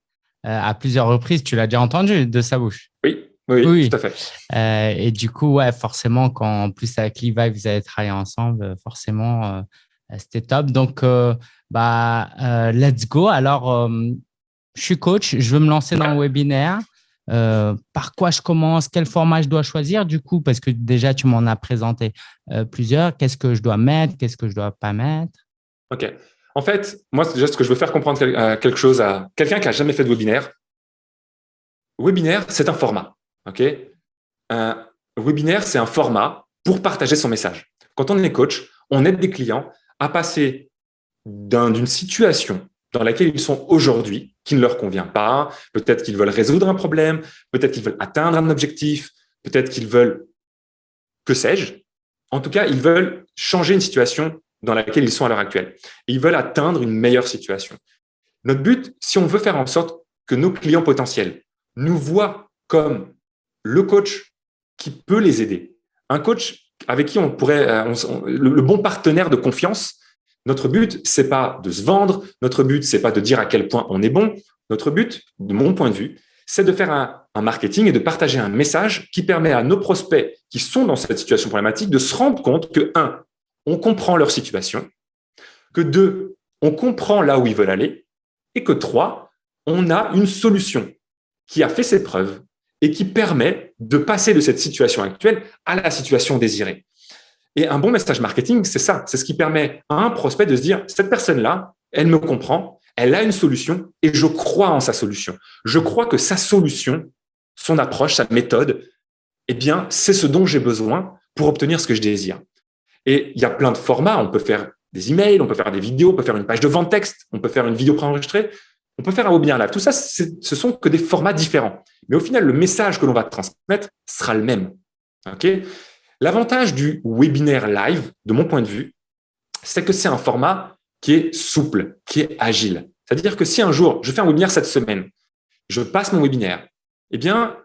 euh, à plusieurs reprises. Tu l'as déjà entendu de sa bouche.
Oui, oui, tout à fait.
Euh, et du coup, ouais, forcément, quand en plus avec Levi, vous avez travaillé ensemble, forcément, c'était top. Donc, bah, let's go. Alors, je suis coach, je veux me lancer dans le webinaire. par quoi je commence, quel format je dois choisir du coup, parce que déjà tu m'en as présenté plusieurs, qu'est-ce que je dois mettre, qu'est-ce que je dois pas mettre?
Ok. En fait, moi, déjà, ce que je veux faire comprendre euh, quelque chose à quelqu'un qui a jamais fait de webinaire. Webinaire, c'est un format. Ok? Un webinaire, c'est un format pour partager son message. Quand on est coach, on aide des clients à passer d'une situation dans laquelle ils sont aujourd'hui, qui ne leur convient pas. Peut-être qu'ils veulent résoudre un problème, peut-être qu'ils veulent atteindre un objectif, peut-être qu'ils veulent, que sais-je. En tout cas, ils veulent changer une situation dans laquelle ils sont à l'heure actuelle. Ils veulent atteindre une meilleure situation. Notre but, si on veut faire en sorte que nos clients potentiels nous voient comme le coach qui peut les aider, un coach avec qui on pourrait, euh, le, bon partenaire de confiance, notre but, c'est pas de se vendre, notre but, c'est pas de dire à quel point on est bon. Notre but, de mon point de vue, c'est de faire un, un, marketing et de partager un message qui permet à nos prospects qui sont dans cette situation problématique de se rendre compte que, un, on comprend leur situation, que deux, on comprend là où ils veulent aller, et que trois, on a une solution qui a fait ses preuves et qui permet de passer de cette situation actuelle à la situation désirée. Et un bon message marketing, c'est ça, c'est ce qui permet à un prospect de se dire, cette personne-là, elle me comprend, elle a une solution et je crois en sa solution. Je crois que sa solution, son approche, sa méthode, eh bien, c'est ce dont j'ai besoin pour obtenir ce que je désire. Et il y a plein de formats. On peut faire des emails, on peut faire des vidéos, on peut faire une page de vente texte, on peut faire une vidéo préenregistrée, on peut faire un webinaire live. Tout ça, ce sont que des formats différents. Mais au final, le message que l'on va transmettre sera le même. Ok? L'avantage du webinaire live, de mon point de vue, c'est que c'est un format qui est souple, qui est agile. C'est-à-dire que si un jour, je fais un webinaire cette semaine, je passe mon webinaire, eh bien,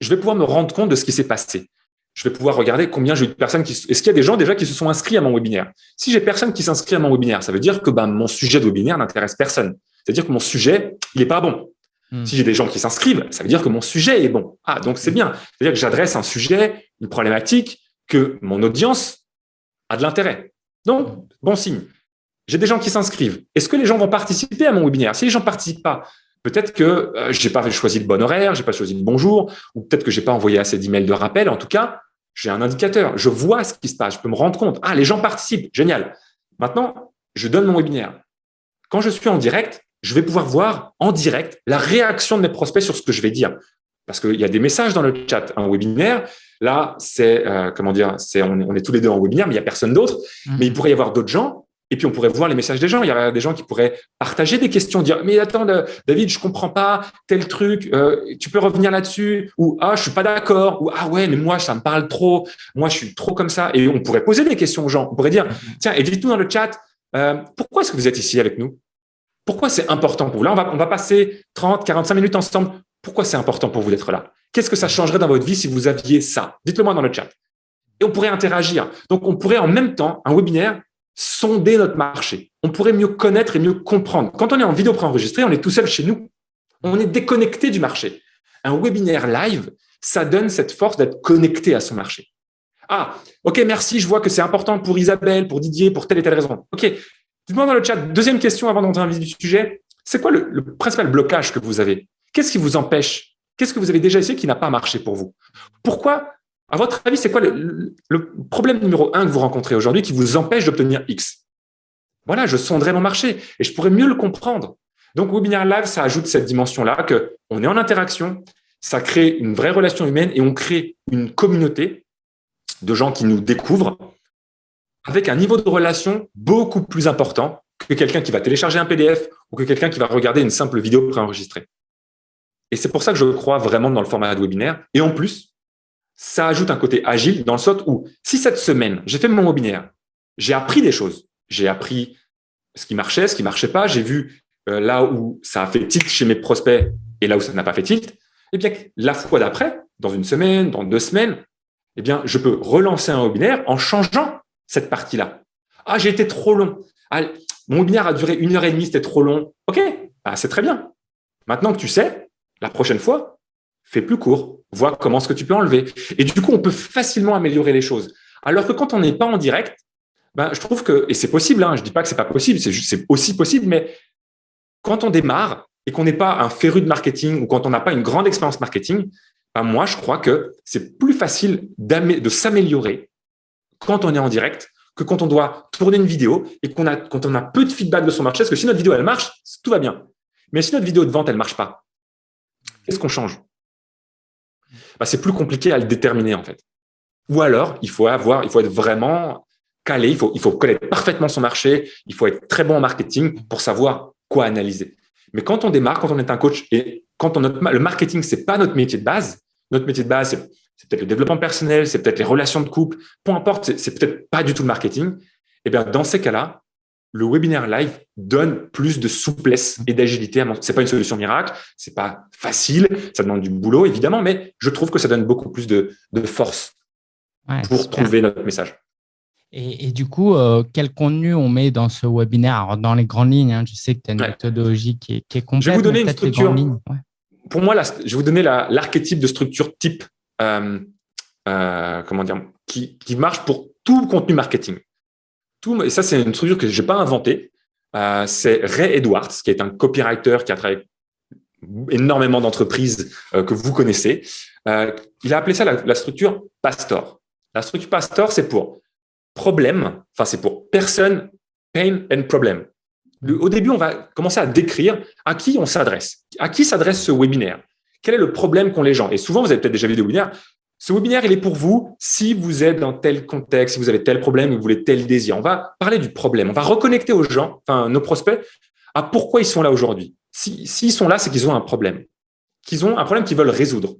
je vais pouvoir me rendre compte de ce qui s'est passé je vais pouvoir regarder combien j'ai eu de personnes qui. Est-ce qu'il y a des gens déjà qui se sont inscrits à mon webinaire? Si j'ai personne qui s'inscrit à mon webinaire, ça veut dire que ben, mon sujet de webinaire n'intéresse personne. C'est-à-dire que mon sujet, il n'est pas bon. Hmm. Si j'ai des gens qui s'inscrivent, ça veut dire que mon sujet est bon. Ah, donc c'est bien. C'est-à-dire que j'adresse un sujet, une problématique que mon audience a de l'intérêt. Donc, bon signe. J'ai des gens qui s'inscrivent. Est-ce que les gens vont participer à mon webinaire? Si les gens ne participent pas, peut-être que euh, je n'ai pas choisi le bon horaire, je n'ai pas choisi le bon jour, ou peut-être que je n'ai pas envoyé assez d'emails de rappel. En tout cas, j'ai un indicateur. Je vois ce qui se passe. Je peux me rendre compte. Ah, les gens participent. Génial. Maintenant, je donne mon webinaire. Quand je suis en direct, je vais pouvoir voir en direct la réaction de mes prospects sur ce que je vais dire. Parce qu'il y a des messages dans le chat. Un webinaire, là, c'est euh, comment dire, c'est on, est tous les deux en webinaire, mais il n'y a personne d'autre. Mmh. Mais il pourrait y avoir d'autres gens. Et puis, on pourrait voir les messages des gens. Il y a des gens qui pourraient partager des questions, dire « Mais attends, David, je comprends pas tel truc. Euh, tu peux revenir là-dessus ?» Ou « Ah, je suis pas d'accord. » Ou « Ah ouais, mais moi, ça me parle trop. Moi, je suis trop comme ça. » Et on pourrait poser des questions aux gens. On pourrait dire mmh. « Tiens, et dites-nous dans le chat, euh, pourquoi est-ce que vous êtes ici avec nous? Pourquoi c'est important pour vous? Là, on va, on va passer 30, 45 minutes ensemble. Pourquoi c'est important pour vous d'être là? Qu'est-ce que ça changerait dans votre vie si vous aviez ça? Dites-le moi dans le chat. Et on pourrait interagir. Donc, on pourrait en même temps, un webinaire, sonder notre marché. On pourrait mieux connaître et mieux comprendre. Quand on est en vidéo préenregistrée, on est tout seul chez nous. On est déconnecté du marché. Un webinaire live, ça donne cette force d'être connecté à son marché. Ah, ok, merci, je vois que c'est important pour Isabelle, pour Didier, pour telle et telle raison. Ok, dites-moi dans le chat, deuxième question avant d'entrer dans le du sujet, c'est quoi le, le principal blocage que vous avez? Qu'est-ce qui vous empêche? Qu'est-ce que vous avez déjà essayé qui n'a pas marché pour vous? Pourquoi À votre avis, c'est quoi le, problème numéro un que vous rencontrez aujourd'hui qui vous empêche d'obtenir X? Voilà, je sonderai mon marché et je pourrais mieux le comprendre. Donc, Webinaire Live, ça ajoute cette dimension-là qu'on est en interaction, ça crée une vraie relation humaine et on crée une communauté de gens qui nous découvrent avec un niveau de relation beaucoup plus important que quelqu'un qui va télécharger un PDF ou que quelqu'un qui va regarder une simple vidéo préenregistrée. Et c'est pour ça que je crois vraiment dans le format de webinaire. Et en plus, ça ajoute un côté agile dans le sort où si cette semaine, j'ai fait mon webinaire, j'ai appris des choses, j'ai appris ce qui marchait, ce qui marchait pas, j'ai vu euh, là où ça a fait tilt chez mes prospects et là où ça n'a pas fait tilt, eh bien, la fois d'après, dans une semaine, dans deux semaines, eh bien, je peux relancer un webinaire en changeant cette partie-là. Ah, j'ai été trop long. Ah, mon webinaire a duré une heure et demie, c'était trop long. OK, ah, c'est très bien. Maintenant que tu sais, la prochaine fois, fais plus court, vois comment ce que tu peux enlever. Et du coup, on peut facilement améliorer les choses. Alors que quand on n'est pas en direct, ben, je trouve que, et c'est possible, hein, je dis pas que c'est pas possible, c'est aussi possible, mais quand on démarre et qu'on n'est pas un féru de marketing ou quand on n'a pas une grande expérience marketing, ben moi, je crois que c'est plus facile de s'améliorer quand on est en direct que quand on doit tourner une vidéo et qu'on a, quand on a peu de feedback de son marché. Parce que si notre vidéo, elle marche, tout va bien. Mais si notre vidéo de vente, elle marche pas, Qu'est-ce qu'on change? Bah, C'est plus compliqué à le déterminer, en fait. Ou alors, il faut avoir, il faut être vraiment calé, il faut, il faut connaître parfaitement son marché, il faut être très bon en marketing pour savoir quoi analyser. Mais quand on démarre, quand on est un coach et quand on, le marketing, c'est pas notre métier de base, notre métier de base, c'est peut-être le développement personnel, c'est peut-être les relations de couple, peu importe, c'est peut-être pas du tout le marketing. Et eh bien, dans ces cas-là, le webinaire live donne plus de souplesse et d'agilité. C'est pas une solution miracle, c'est pas facile, ça demande du boulot évidemment, mais je trouve que ça donne beaucoup plus de, force pour trouver notre message.
Et, du coup, euh, quel contenu on met dans ce webinaire Alors, Dans les grandes lignes, hein, je sais que tu as une méthodologie qui est, qui complète.
Je vais vous donner une structure. Pour moi, je vais vous donner l'archétype de structure type, euh, euh, comment dire, qui, qui marche pour tout contenu marketing et ça, c'est une structure que je n'ai pas inventée. Euh, c'est Ray Edwards, qui est un copywriter qui a travaillé énormément d'entreprises euh, que vous connaissez. Euh, il a appelé ça la, structure Pastor. La structure Pastor, c'est pour problème, enfin, c'est pour personne, pain and problem. au début, on va commencer à décrire à qui on s'adresse. À qui s'adresse ce webinaire? Quel est le problème qu'ont les gens? Et souvent, vous avez peut-être déjà vu des webinaires ce webinaire, il est pour vous si vous êtes dans tel contexte, si vous avez tel problème, vous voulez tel désir. On va parler du problème. On va reconnecter aux gens, enfin nos prospects, à pourquoi ils sont là aujourd'hui. S'ils si, sont là, c'est qu'ils ont un problème, qu'ils ont un problème qu'ils veulent résoudre.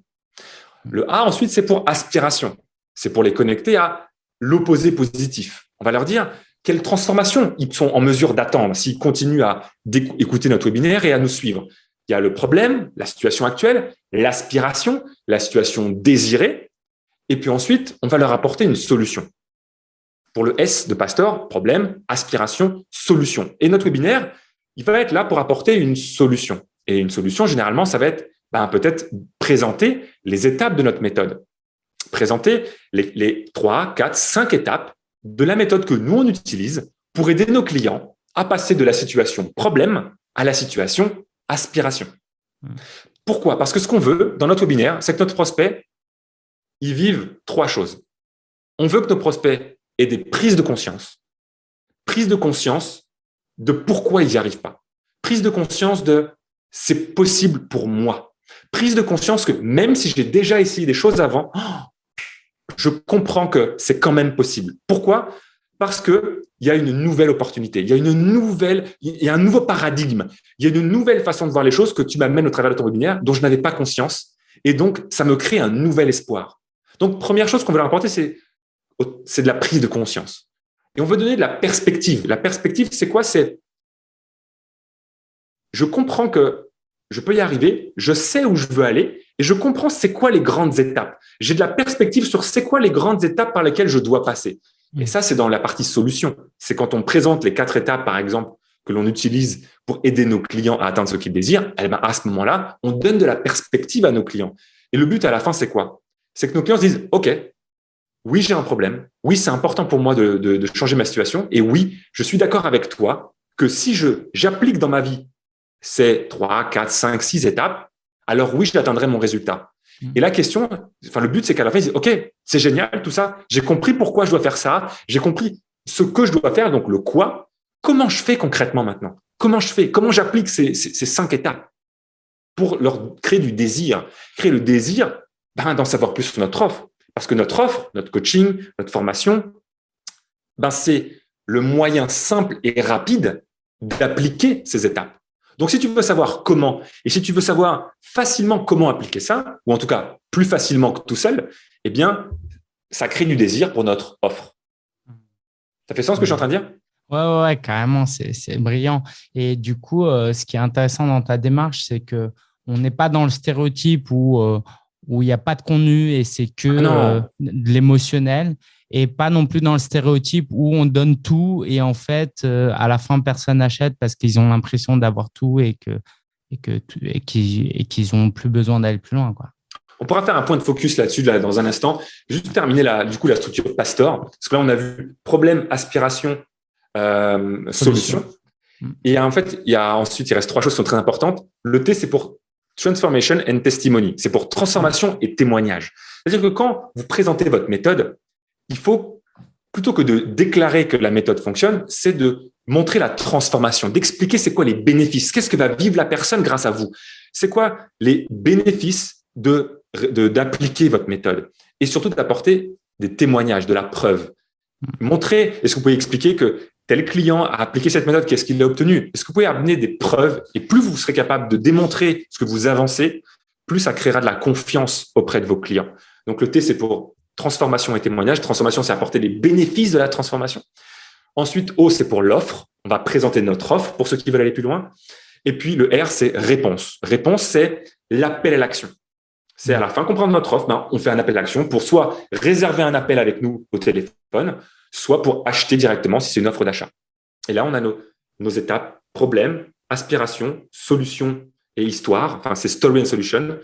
Le A, ensuite, c'est pour aspiration. C'est pour les connecter à l'opposé positif. On va leur dire quelle transformation ils sont en mesure d'attendre s'ils continuent à écouter notre webinaire et à nous suivre. Il y a le problème, la situation actuelle, l'aspiration, la situation désirée, et puis ensuite, on va leur apporter une solution. Pour le S de Pastor, problème, aspiration, solution. Et notre webinaire, il va être là pour apporter une solution. Et une solution, généralement, ça va être ben, peut-être présenter les étapes de notre méthode. Présenter les, les 3, 4, 5 étapes de la méthode que nous, on utilise pour aider nos clients à passer de la situation problème à la situation aspiration. Hmm. Pourquoi? Parce que ce qu'on veut dans notre webinaire, c'est que notre prospect, ils vivent trois choses. On veut que nos prospects aient des prises de conscience. Prise de conscience de pourquoi ils n'y arrivent pas. Prise de conscience de c'est possible pour moi. Prise de conscience que même si j'ai déjà essayé des choses avant, je comprends que c'est quand même possible. Pourquoi? Parce que il y a une nouvelle opportunité, il y a une nouvelle, il y a un nouveau paradigme, il y a une nouvelle façon de voir les choses que tu m'amènes au travers de ton webinaire dont je n'avais pas conscience. Et donc, ça me crée un nouvel espoir. Donc, première chose qu'on veut leur apporter, c'est de la prise de conscience. Et on veut donner de la perspective. La perspective, c'est quoi? C'est je comprends que je peux y arriver, je sais où je veux aller et je comprends c'est quoi les grandes étapes. J'ai de la perspective sur c'est quoi les grandes étapes par lesquelles je dois passer. Et ça, c'est dans la partie solution. C'est quand on présente les quatre étapes, par exemple, que l'on utilise pour aider nos clients à atteindre ce qu'ils désirent. Eh ben, à ce moment-là, on donne de la perspective à nos clients. Et le but à la fin, c'est quoi? C'est que nos clients se disent, OK, oui, j'ai un problème. Oui, c'est important pour moi de, de, changer ma situation. Et oui, je suis d'accord avec toi que si j'applique dans ma vie ces trois, quatre, cinq, six étapes, alors oui, j'atteindrai mon résultat. Mm. Et la question, enfin, le but, c'est qu'à la fin, ils disent, OK, c'est génial, tout ça. J'ai compris pourquoi je dois faire ça. J'ai compris ce que je dois faire, donc le quoi. Comment je fais concrètement maintenant? Comment je fais? Comment j'applique ces, ces, cinq étapes pour leur créer du désir? Créer le désir ben, d'en savoir plus sur notre offre. Parce que notre offre, notre coaching, notre formation, ben, c'est le moyen simple et rapide d'appliquer ces étapes. Donc, si tu veux savoir comment, et si tu veux savoir facilement comment appliquer ça, ou en tout cas plus facilement que tout seul, eh bien, ça crée du désir pour notre offre. Ça fait sens ce que je suis en train de dire?
Ouais, ouais, carrément, c'est brillant. Et du coup, euh, ce qui est intéressant dans ta démarche, c'est que on n'est pas dans le stéréotype où euh, où il n'y a pas de contenu et c'est que ah euh, de l'émotionnel et pas non plus dans le stéréotype où on donne tout et en fait, euh, à la fin, personne n'achète parce qu'ils ont l'impression d'avoir tout et que et que et qu'ils ont plus besoin d'aller plus loin, quoi.
On pourra faire un point de focus là-dessus là, dans un instant. Juste terminer la, du coup la structure Pastor, parce que là on a vu problème, aspiration, euh, solution. Mm. Et en fait, il y a ensuite il reste trois choses qui sont très importantes. Le T c'est pour transformation and testimony. C'est pour transformation et témoignage. C'est-à-dire que quand vous présentez votre méthode, il faut, plutôt que de déclarer que la méthode fonctionne, c'est de montrer la transformation, d'expliquer c'est quoi les bénéfices, qu'est-ce que va vivre la personne grâce à vous, c'est quoi les bénéfices de d'appliquer votre méthode et surtout d'apporter des témoignages, de la preuve. Montrer, est-ce que vous pouvez expliquer que tel client a appliqué cette méthode, qu'est-ce qu'il a obtenu Est-ce que vous pouvez amener des preuves? Et plus vous serez capable de démontrer ce que vous avancez, plus ça créera de la confiance auprès de vos clients. Donc le T, c'est pour transformation et témoignage. Transformation, c'est apporter les bénéfices de la transformation. Ensuite, O, c'est pour l'offre. On va présenter notre offre pour ceux qui veulent aller plus loin. Et puis, le R, c'est réponse. Réponse, c'est l'appel à l'action. C'est à la fin comprendre notre offre, ben, on fait un appel à l'action pour soit réserver un appel avec nous au téléphone, soit pour acheter directement si c'est une offre d'achat. Et là, on a nos, étapes, problème, aspiration, solution et histoire. Enfin, c'est story and solution,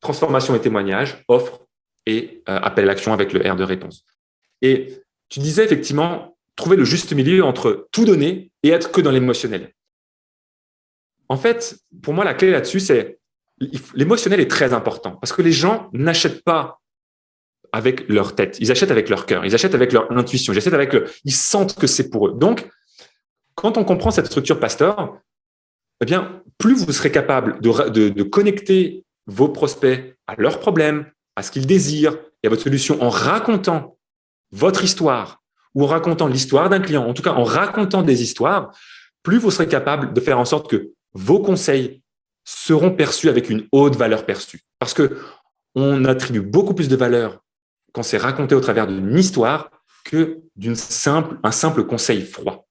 transformation et témoignage, offre, et euh, appel à l'action avec le R de réponse. Et tu disais effectivement trouver le juste milieu entre tout donner et être que dans l'émotionnel. En fait, pour moi, la clé là-dessus, c'est l'émotionnel est très important parce que les gens n'achètent pas avec leur tête, ils achètent avec leur cœur, ils achètent avec leur intuition, ils achètent avec le, ils sentent que c'est pour eux. Donc, quand on comprend cette structure pasteur, eh bien, plus vous serez capable de, de, connecter vos prospects à leurs problèmes, à ce qu'il désire et à votre solution en racontant votre histoire ou en racontant l'histoire d'un client, en tout cas en racontant des histoires, plus vous serez capable de faire en sorte que vos conseils seront perçus avec une haute valeur perçue. Parce que on attribue beaucoup plus de valeur quand c'est raconté au travers d'une histoire que d'une simple, un simple conseil froid.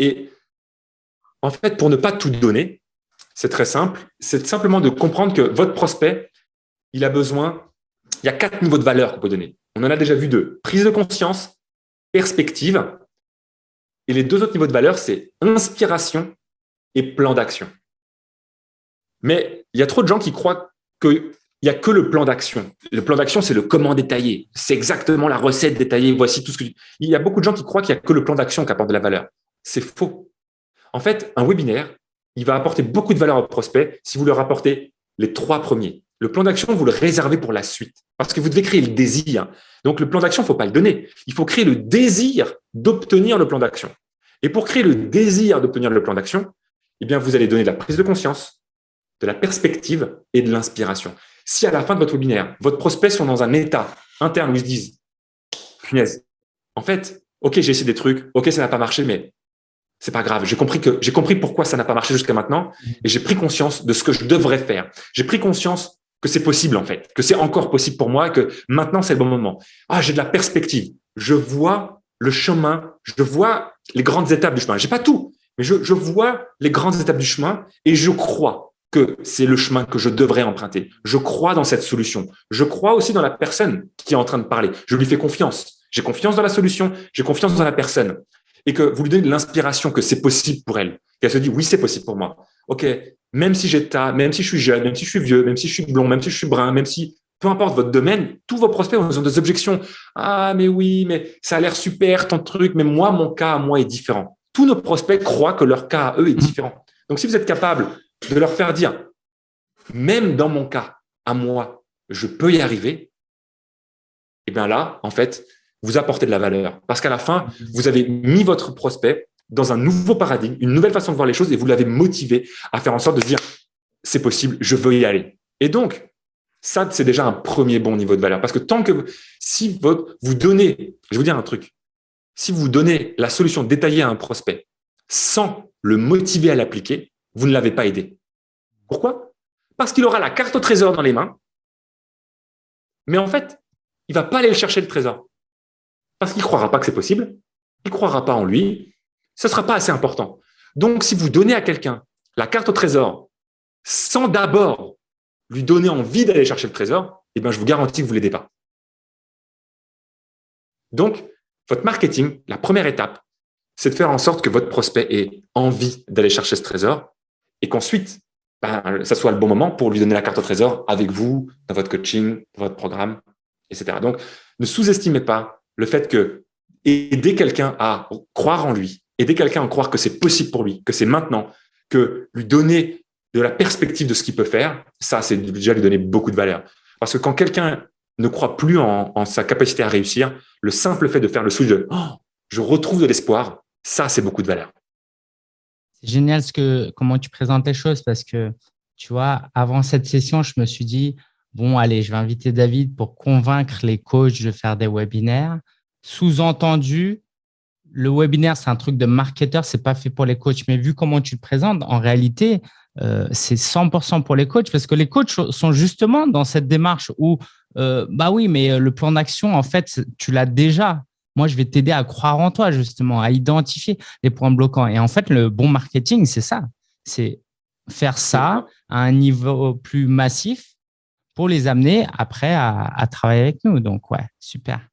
Et en fait, pour ne pas tout donner, c'est très simple, c'est simplement de comprendre que votre prospect il a besoin, il y a quatre niveaux de valeur qu'on peut donner. On en a déjà vu deux. Prise de conscience, perspective. Et les deux autres niveaux de valeur, c'est inspiration et plan d'action. Mais il y a trop de gens qui croient que il n'y a que le plan d'action. Le plan d'action, c'est le comment détaillé. C'est exactement la recette détaillée. Voici tout ce que... Il y a beaucoup de gens qui croient qu'il n'y a que le plan d'action qui apporte de la valeur. C'est faux. En fait, un webinaire, il va apporter beaucoup de valeur aux prospects si vous leur apportez les trois premiers. Le plan d'action, vous le réservez pour la suite parce que vous devez créer le désir. Donc, le plan d'action, il ne faut pas le donner. Il faut créer le désir d'obtenir le plan d'action. Et pour créer le désir d'obtenir le plan d'action, eh bien, vous allez donner de la prise de conscience, de la perspective et de l'inspiration. Si à la fin de votre webinaire, votre prospect sont dans un état interne où ils se disent « punaise, en fait, ok, j'ai essayé des trucs, ok, ça n'a pas marché, mais c'est pas grave. J'ai compris que j'ai compris pourquoi ça n'a pas marché jusqu'à maintenant et j'ai pris conscience de ce que je devrais faire. J'ai pris conscience que c'est possible en fait, que c'est encore possible pour moi, que maintenant c'est le bon moment. Ah, j'ai de la perspective. Je vois le chemin, je vois les grandes étapes du chemin. J'ai pas tout, mais je, je vois les grandes étapes du chemin et je crois que c'est le chemin que je devrais emprunter. Je crois dans cette solution. Je crois aussi dans la personne qui est en train de parler. Je lui fais confiance. J'ai confiance dans la solution, j'ai confiance dans la personne. Et que vous lui donnez l'inspiration que c'est possible pour elle. Qu'elle se dit, oui, c'est possible pour moi. OK, même si j'ai ta, même si je suis jeune, même si je suis vieux, même si je suis blond, même si je suis brun, même si, peu importe votre domaine, tous vos prospects ont des objections. Ah, mais oui, mais ça a l'air super, ton truc, mais moi, mon cas à moi est différent. Tous nos prospects croient que leur cas à eux est différent. Donc, si vous êtes capable de leur faire dire, même dans mon cas, à moi, je peux y arriver, et eh bien là, en fait, vous apportez de la valeur. Parce qu'à la fin, vous avez mis votre prospect dans un nouveau paradigme, une nouvelle façon de voir les choses et vous l'avez motivé à faire en sorte de dire, c'est possible, je veux y aller. Et donc, ça, c'est déjà un premier bon niveau de valeur. Parce que tant que si vous donnez, je vais vous dire un truc, si vous donnez la solution détaillée à un prospect sans le motiver à l'appliquer, vous ne l'avez pas aidé. Pourquoi? Parce qu'il aura la carte au trésor dans les mains, mais en fait, il va pas aller chercher le trésor. Parce qu'il croira pas que c'est possible, il croira pas en lui, ce sera pas assez important. Donc, si vous donnez à quelqu'un la carte au trésor sans d'abord lui donner envie d'aller chercher le trésor, eh ben, je vous garantis que vous ne l'aidez pas. Donc, votre marketing, la première étape, c'est de faire en sorte que votre prospect ait envie d'aller chercher ce trésor et qu'ensuite, ben, ça soit le bon moment pour lui donner la carte au trésor avec vous, dans votre coaching, dans votre programme, etc. Donc, ne sous-estimez pas le fait que aider quelqu'un à croire en lui, aider quelqu'un à croire que c'est possible pour lui, que c'est maintenant, que lui donner de la perspective de ce qu'il peut faire, ça, c'est déjà lui donner beaucoup de valeur. Parce que quand quelqu'un ne croit plus en, sa capacité à réussir, le simple fait de faire le switch de oh, je retrouve de l'espoir, ça, c'est beaucoup de valeur.
C'est génial ce que, comment tu présentes les choses parce que, tu vois, avant cette session, je me suis dit, bon, allez, je vais inviter David pour convaincre les coachs de faire des webinaires. Sous-entendu, le webinaire, c'est un truc de marketeur, c'est pas fait pour les coachs. Mais vu comment tu le présentes, en réalité, euh, c'est 100% pour les coachs parce que les coachs sont justement dans cette démarche où, euh, bah oui, mais le plan d'action, en fait, tu l'as déjà. Moi, je vais t'aider à croire en toi, justement, à identifier les points bloquants. Et en fait, le bon marketing, c'est ça. C'est faire ça à un niveau plus massif pour les amener après à, travailler avec nous. Donc, ouais, super.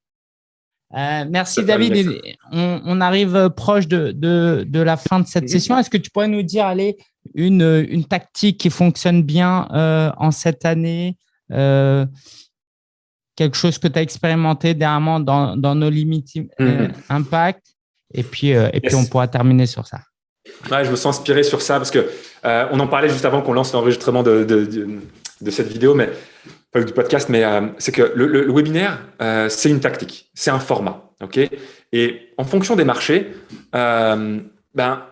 merci David. On, arrive proche de, de, la fin de cette session. Est-ce que tu pourrais nous dire, allez, une, une tactique qui fonctionne bien euh, en cette année euh, Quelque chose que tu as expérimenté dernièrement dans, dans nos limites euh, mm-hmm. impact Et puis, et puis on pourra terminer sur ça.
Ouais, je me sens inspiré sur ça parce que on en parlait juste avant qu'on lance l'enregistrement de, de, de, cette vidéo, mais du podcast, mais c'est que le, le, webinaire, c'est une tactique, c'est un format, ok? Et en fonction des marchés, ben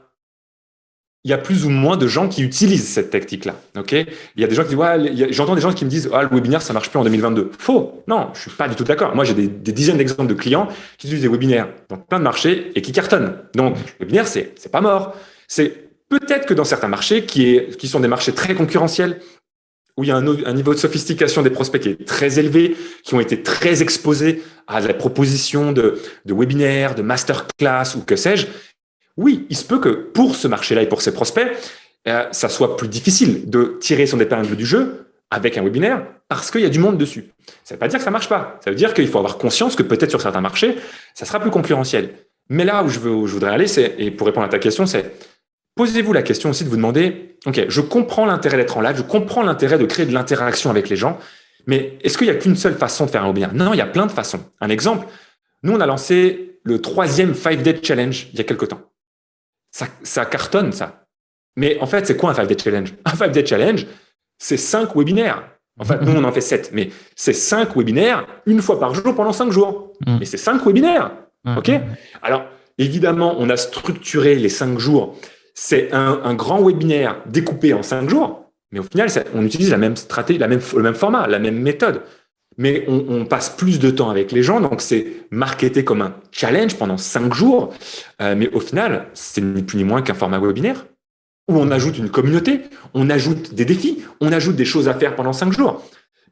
il y a plus ou moins de gens qui utilisent cette tactique-là. Ok? Il y a des gens qui disent, ouais, j'entends des gens qui me disent, ah, le webinaire, ça marche plus en 2022. Faux. Non, je suis pas du tout d'accord. Moi, j'ai des, dizaines d'exemples de clients qui utilisent des webinaires dans plein de marchés et qui cartonnent. Donc, le webinaire, c'est, c'est pas mort. C'est peut-être que dans certains marchés qui est, qui sont des marchés très concurrentiels, où il y a un, niveau de sophistication des prospects qui est très élevé, qui ont été très exposés à la proposition de, de webinaires, de masterclass ou que sais-je, oui, il se peut que pour ce marché-là et pour ses prospects, euh, ça soit plus difficile de tirer son épingle du jeu avec un webinaire parce qu'il y a du monde dessus. Ça ne veut pas dire que ça marche pas. Ça veut dire qu'il faut avoir conscience que peut-être sur certains marchés, ça sera plus concurrentiel. Mais là où je, voudrais aller, c'est, et pour répondre à ta question, c'est posez-vous la question aussi de vous demander, OK, je comprends l'intérêt d'être en live, je comprends l'intérêt de créer de l'interaction avec les gens, Mais est-ce qu'il n'y a qu'une seule façon de faire un webinaire? Non, il y a plein de façons. Un exemple, nous, on a lancé le troisième 5-Day Challenge il y a quelque temps. Ça, ça cartonne, ça. Mais en fait, c'est quoi un 5-Day Challenge? Un 5-Day Challenge, c'est cinq webinaires. En fait, nous, on en fait sept, mais c'est cinq webinaires une fois par jour pendant cinq jours. Mm. Mais c'est cinq webinaires. OK? Alors, évidemment, on a structuré les cinq jours. C'est un, grand webinaire découpé en cinq jours, mais au final, on utilise la même stratégie, la même, le même format, la même méthode. Mais on, passe plus de temps avec les gens, donc c'est marketé comme un challenge pendant cinq jours. Euh, mais au final, c'est ni plus ni moins qu'un format webinaire où on ajoute une communauté, on ajoute des défis, on ajoute des choses à faire pendant cinq jours.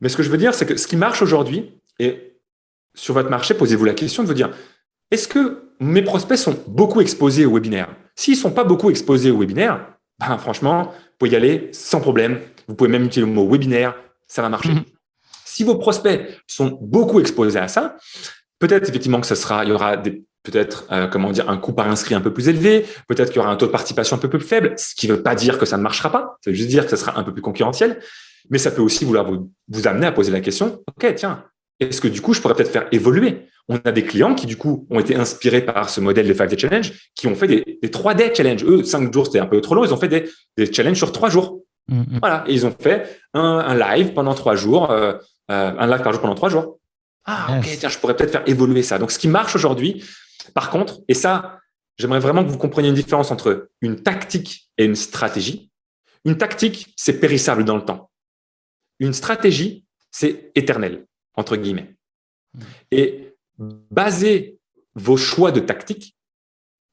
Mais ce que je veux dire, c'est que ce qui marche aujourd'hui, et sur votre marché, posez-vous la question de vous dire, est-ce que mes prospects sont beaucoup exposés au webinaire S'ils ne sont pas beaucoup exposés au webinaire, ben, franchement, vous pouvez y aller sans problème. Vous pouvez même utiliser le mot webinaire, ça va marcher. Si vos prospects sont beaucoup exposés à ça, peut-être effectivement que ce sera, il y aura peut-être euh, comment dire un coût par inscrit un peu plus élevé, peut-être qu'il y aura un taux de participation un peu plus faible, ce qui ne veut pas dire que ça ne marchera pas, ça veut juste dire que ça sera un peu plus concurrentiel, mais ça peut aussi vouloir vous, amener à poser la question, ok, tiens, est-ce que du coup, je pourrais peut-être faire évoluer? On a des clients qui du coup ont été inspirés par ce modèle des 5-day challenge, qui ont fait des, des 3-day challenge. Eux, 5 jours, c'était un peu trop long, ils ont fait des, des challenges sur 3 jours. Mm, mm. Voilà, et ils ont fait un, un live pendant 3 jours, euh, euh, un live par jour pendant 3 jours. Ah, ok, tiens, je pourrais peut-être faire évoluer ça. Donc, ce qui marche aujourd'hui, par contre, et ça, j'aimerais vraiment que vous compreniez une différence entre une tactique et une stratégie. Une tactique, c'est périssable dans le temps. Une stratégie, c'est éternel, entre guillemets. Et basez vos choix de tactique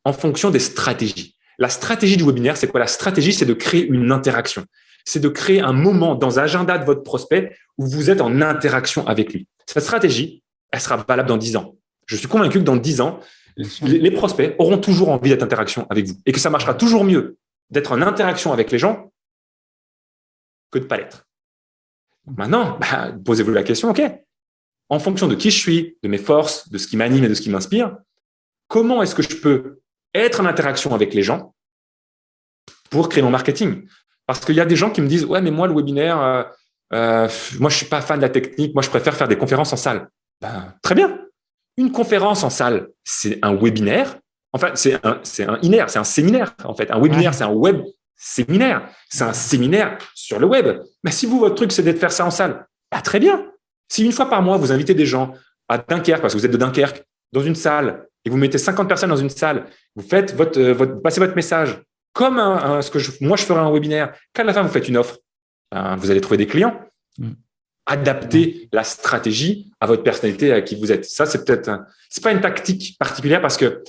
en fonction des stratégies. La stratégie du webinaire, c'est quoi? La stratégie, c'est de créer une interaction. C'est de créer un moment dans l'agenda de votre prospect où vous êtes en interaction avec lui. Cette stratégie, elle sera valable dans 10 ans. Je suis convaincu que dans 10 ans, les, prospects auront toujours envie d'être interaction avec vous et que ça marchera toujours mieux d'être en interaction avec les gens que de ne pas l'être. Maintenant, bah, posez-vous la question, OK, en fonction de qui je suis, de mes forces, de ce qui m'anime et de ce qui m'inspire, comment est-ce que je peux être en interaction avec les gens pour créer mon marketing Parce qu'il y a des gens qui me disent, ouais, mais moi, le webinaire, euh, euh, moi, je suis pas fan de la technique, moi, je préfère faire des conférences en salle. Ben, très bien, une conférence en salle, c'est un webinaire. Enfin, c'est un, c'est un INER, c'est un séminaire, en fait. Un webinaire, c'est un web séminaire. C'est un séminaire sur le web. Mais si vous, votre truc, c'est de faire ça en salle, bah, très bien. Si une fois par mois, vous invitez des gens à Dunkerque, parce que vous êtes de Dunkerque, dans une salle, et vous mettez 50 personnes dans une salle, vous faites votre, euh, votre passez votre message comme ce que moi je ferais un webinaire. Qu'à la fin, vous faites une offre, ben, vous allez trouver des clients. Mm adapter la stratégie à votre personnalité, à qui vous êtes. Ça, c'est peut-être, c'est pas une tactique particulière parce que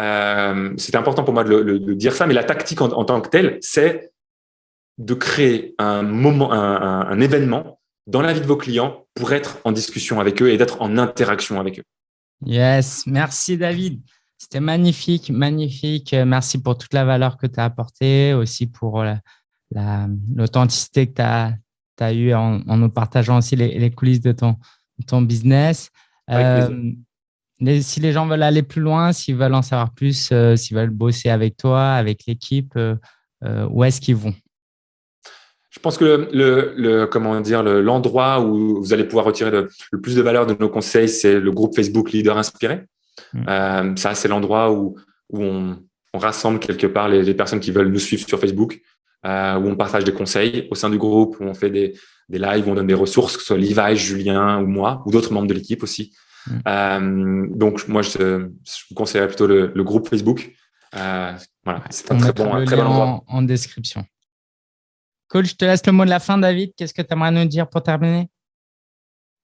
euh, c'est important pour moi de, dire ça, mais la tactique en, tant que telle, c'est de créer un moment, un, événement dans la vie de vos clients pour être en discussion avec eux et d'être en interaction avec eux.
Yes, merci David. C'était magnifique, magnifique. Merci pour toute la valeur que tu as apportée, aussi pour l'authenticité que tu as, tu as eu en, nous partageant aussi les, coulisses de ton, ton business. Euh, si les gens veulent aller plus loin, s'ils veulent en savoir plus, euh, s'ils veulent bosser avec toi, avec l'équipe, euh, où est-ce qu'ils vont?
Je pense que le, le comment dire l'endroit où vous allez pouvoir retirer le, plus de valeur de nos conseils, c'est le groupe Facebook Leader Inspiré. Mmh. ça, c'est l'endroit où, où on, rassemble quelque part les, les, personnes qui veulent nous suivre sur Facebook, euh, où on partage des conseils au sein du groupe, où on fait des, des lives, où on donne des ressources, que ce soit Levi, Julien ou moi, ou d'autres membres de l'équipe aussi. Mm. Euh, donc, moi, je, je vous conseillerais plutôt le, le groupe Facebook. Euh, voilà, c'est un très bon, très bon endroit.
En, description. Cool, je te laisse le mot de la fin, David. Qu'est-ce que tu aimerais nous dire pour terminer?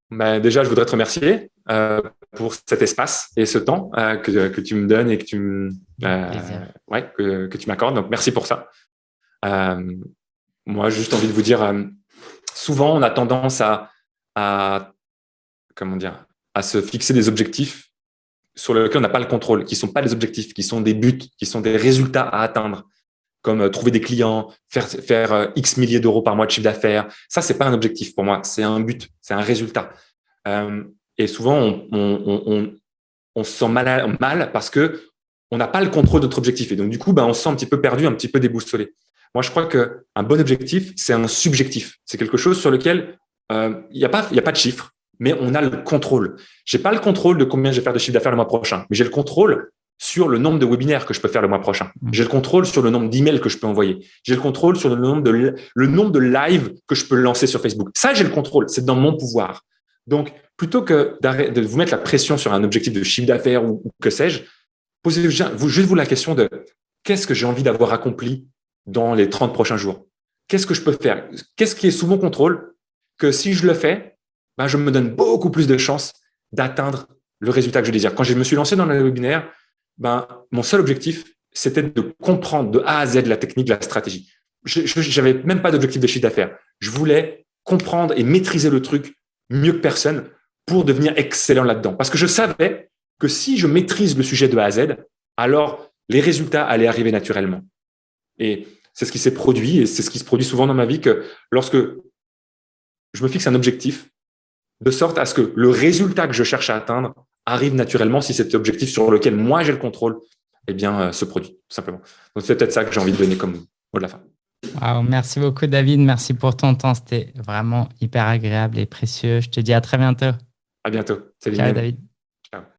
Ben, Déjà, je voudrais te remercier euh, pour cet espace et ce temps euh, que, que, tu me donnes et que tu euh, ouais, que, que tu m'accordes. Donc, merci pour ça. Moi, juste envie de vous dire, souvent, on a tendance à, à, comment dire, à se fixer des objectifs sur lesquels on n'a pas le contrôle, qui sont pas des objectifs, qui sont des buts, qui sont des résultats à atteindre, comme euh, trouver des clients, faire, faire X milliers d'euros par mois de chiffre d'affaires. Ça, c'est pas un objectif pour moi, c'est un but, c'est un résultat. Euh, et souvent, on, se sent mal, mal parce que on n'a pas le contrôle de notre objectif. Et donc, du coup, ben, on se sent un petit peu perdu, un petit peu déboussolé. Moi, je crois qu'un bon objectif, c'est un subjectif. C'est quelque chose sur lequel il n'y a, pas, a pas de chiffre, mais on a le contrôle. Je n'ai pas le contrôle de combien je vais faire de chiffre d'affaires le mois prochain, mais j'ai le contrôle sur le nombre de webinaires que je peux faire le mois prochain. Mmh. J'ai le contrôle sur le nombre d'emails que je peux envoyer. J'ai le contrôle sur le nombre de le nombre de lives que je peux lancer sur Facebook. Ça, j'ai le contrôle. C'est dans mon pouvoir. Donc, plutôt que de vous mettre la pression sur un objectif de chiffre d'affaires ou, que sais-je, posez-vous juste vous la question de qu'est-ce que j'ai envie d'avoir accompli dans les 30 prochains jours? Qu'est-ce que je peux faire? Qu'est-ce qui est sous mon contrôle que si je le fais, ben, je me donne beaucoup plus de chances d'atteindre le résultat que je désire. Quand je me suis lancé dans le webinaire, ben, mon seul objectif, c'était de comprendre de A à Z la technique, la stratégie. Je n'avais même pas d'objectif de chiffre d'affaires. Je voulais comprendre et maîtriser le truc mieux que personne pour devenir excellent là-dedans. Parce que je savais que si je maîtrise le sujet de A à Z, alors les résultats allaient arriver naturellement. Et c'est ce qui s'est produit et c'est ce qui se produit souvent dans ma vie que lorsque je me fixe un objectif, de sorte à ce que le résultat que je cherche à atteindre arrive naturellement si cet objectif sur lequel moi j'ai le contrôle eh bien, euh, se produit, tout simplement. Donc, c'est peut-être ça que j'ai envie de donner comme mot de la fin.
merci beaucoup, David. Merci pour ton temps. C'était vraiment hyper agréable et précieux. Je te dis à très bientôt.
À bientôt.
Salut, David.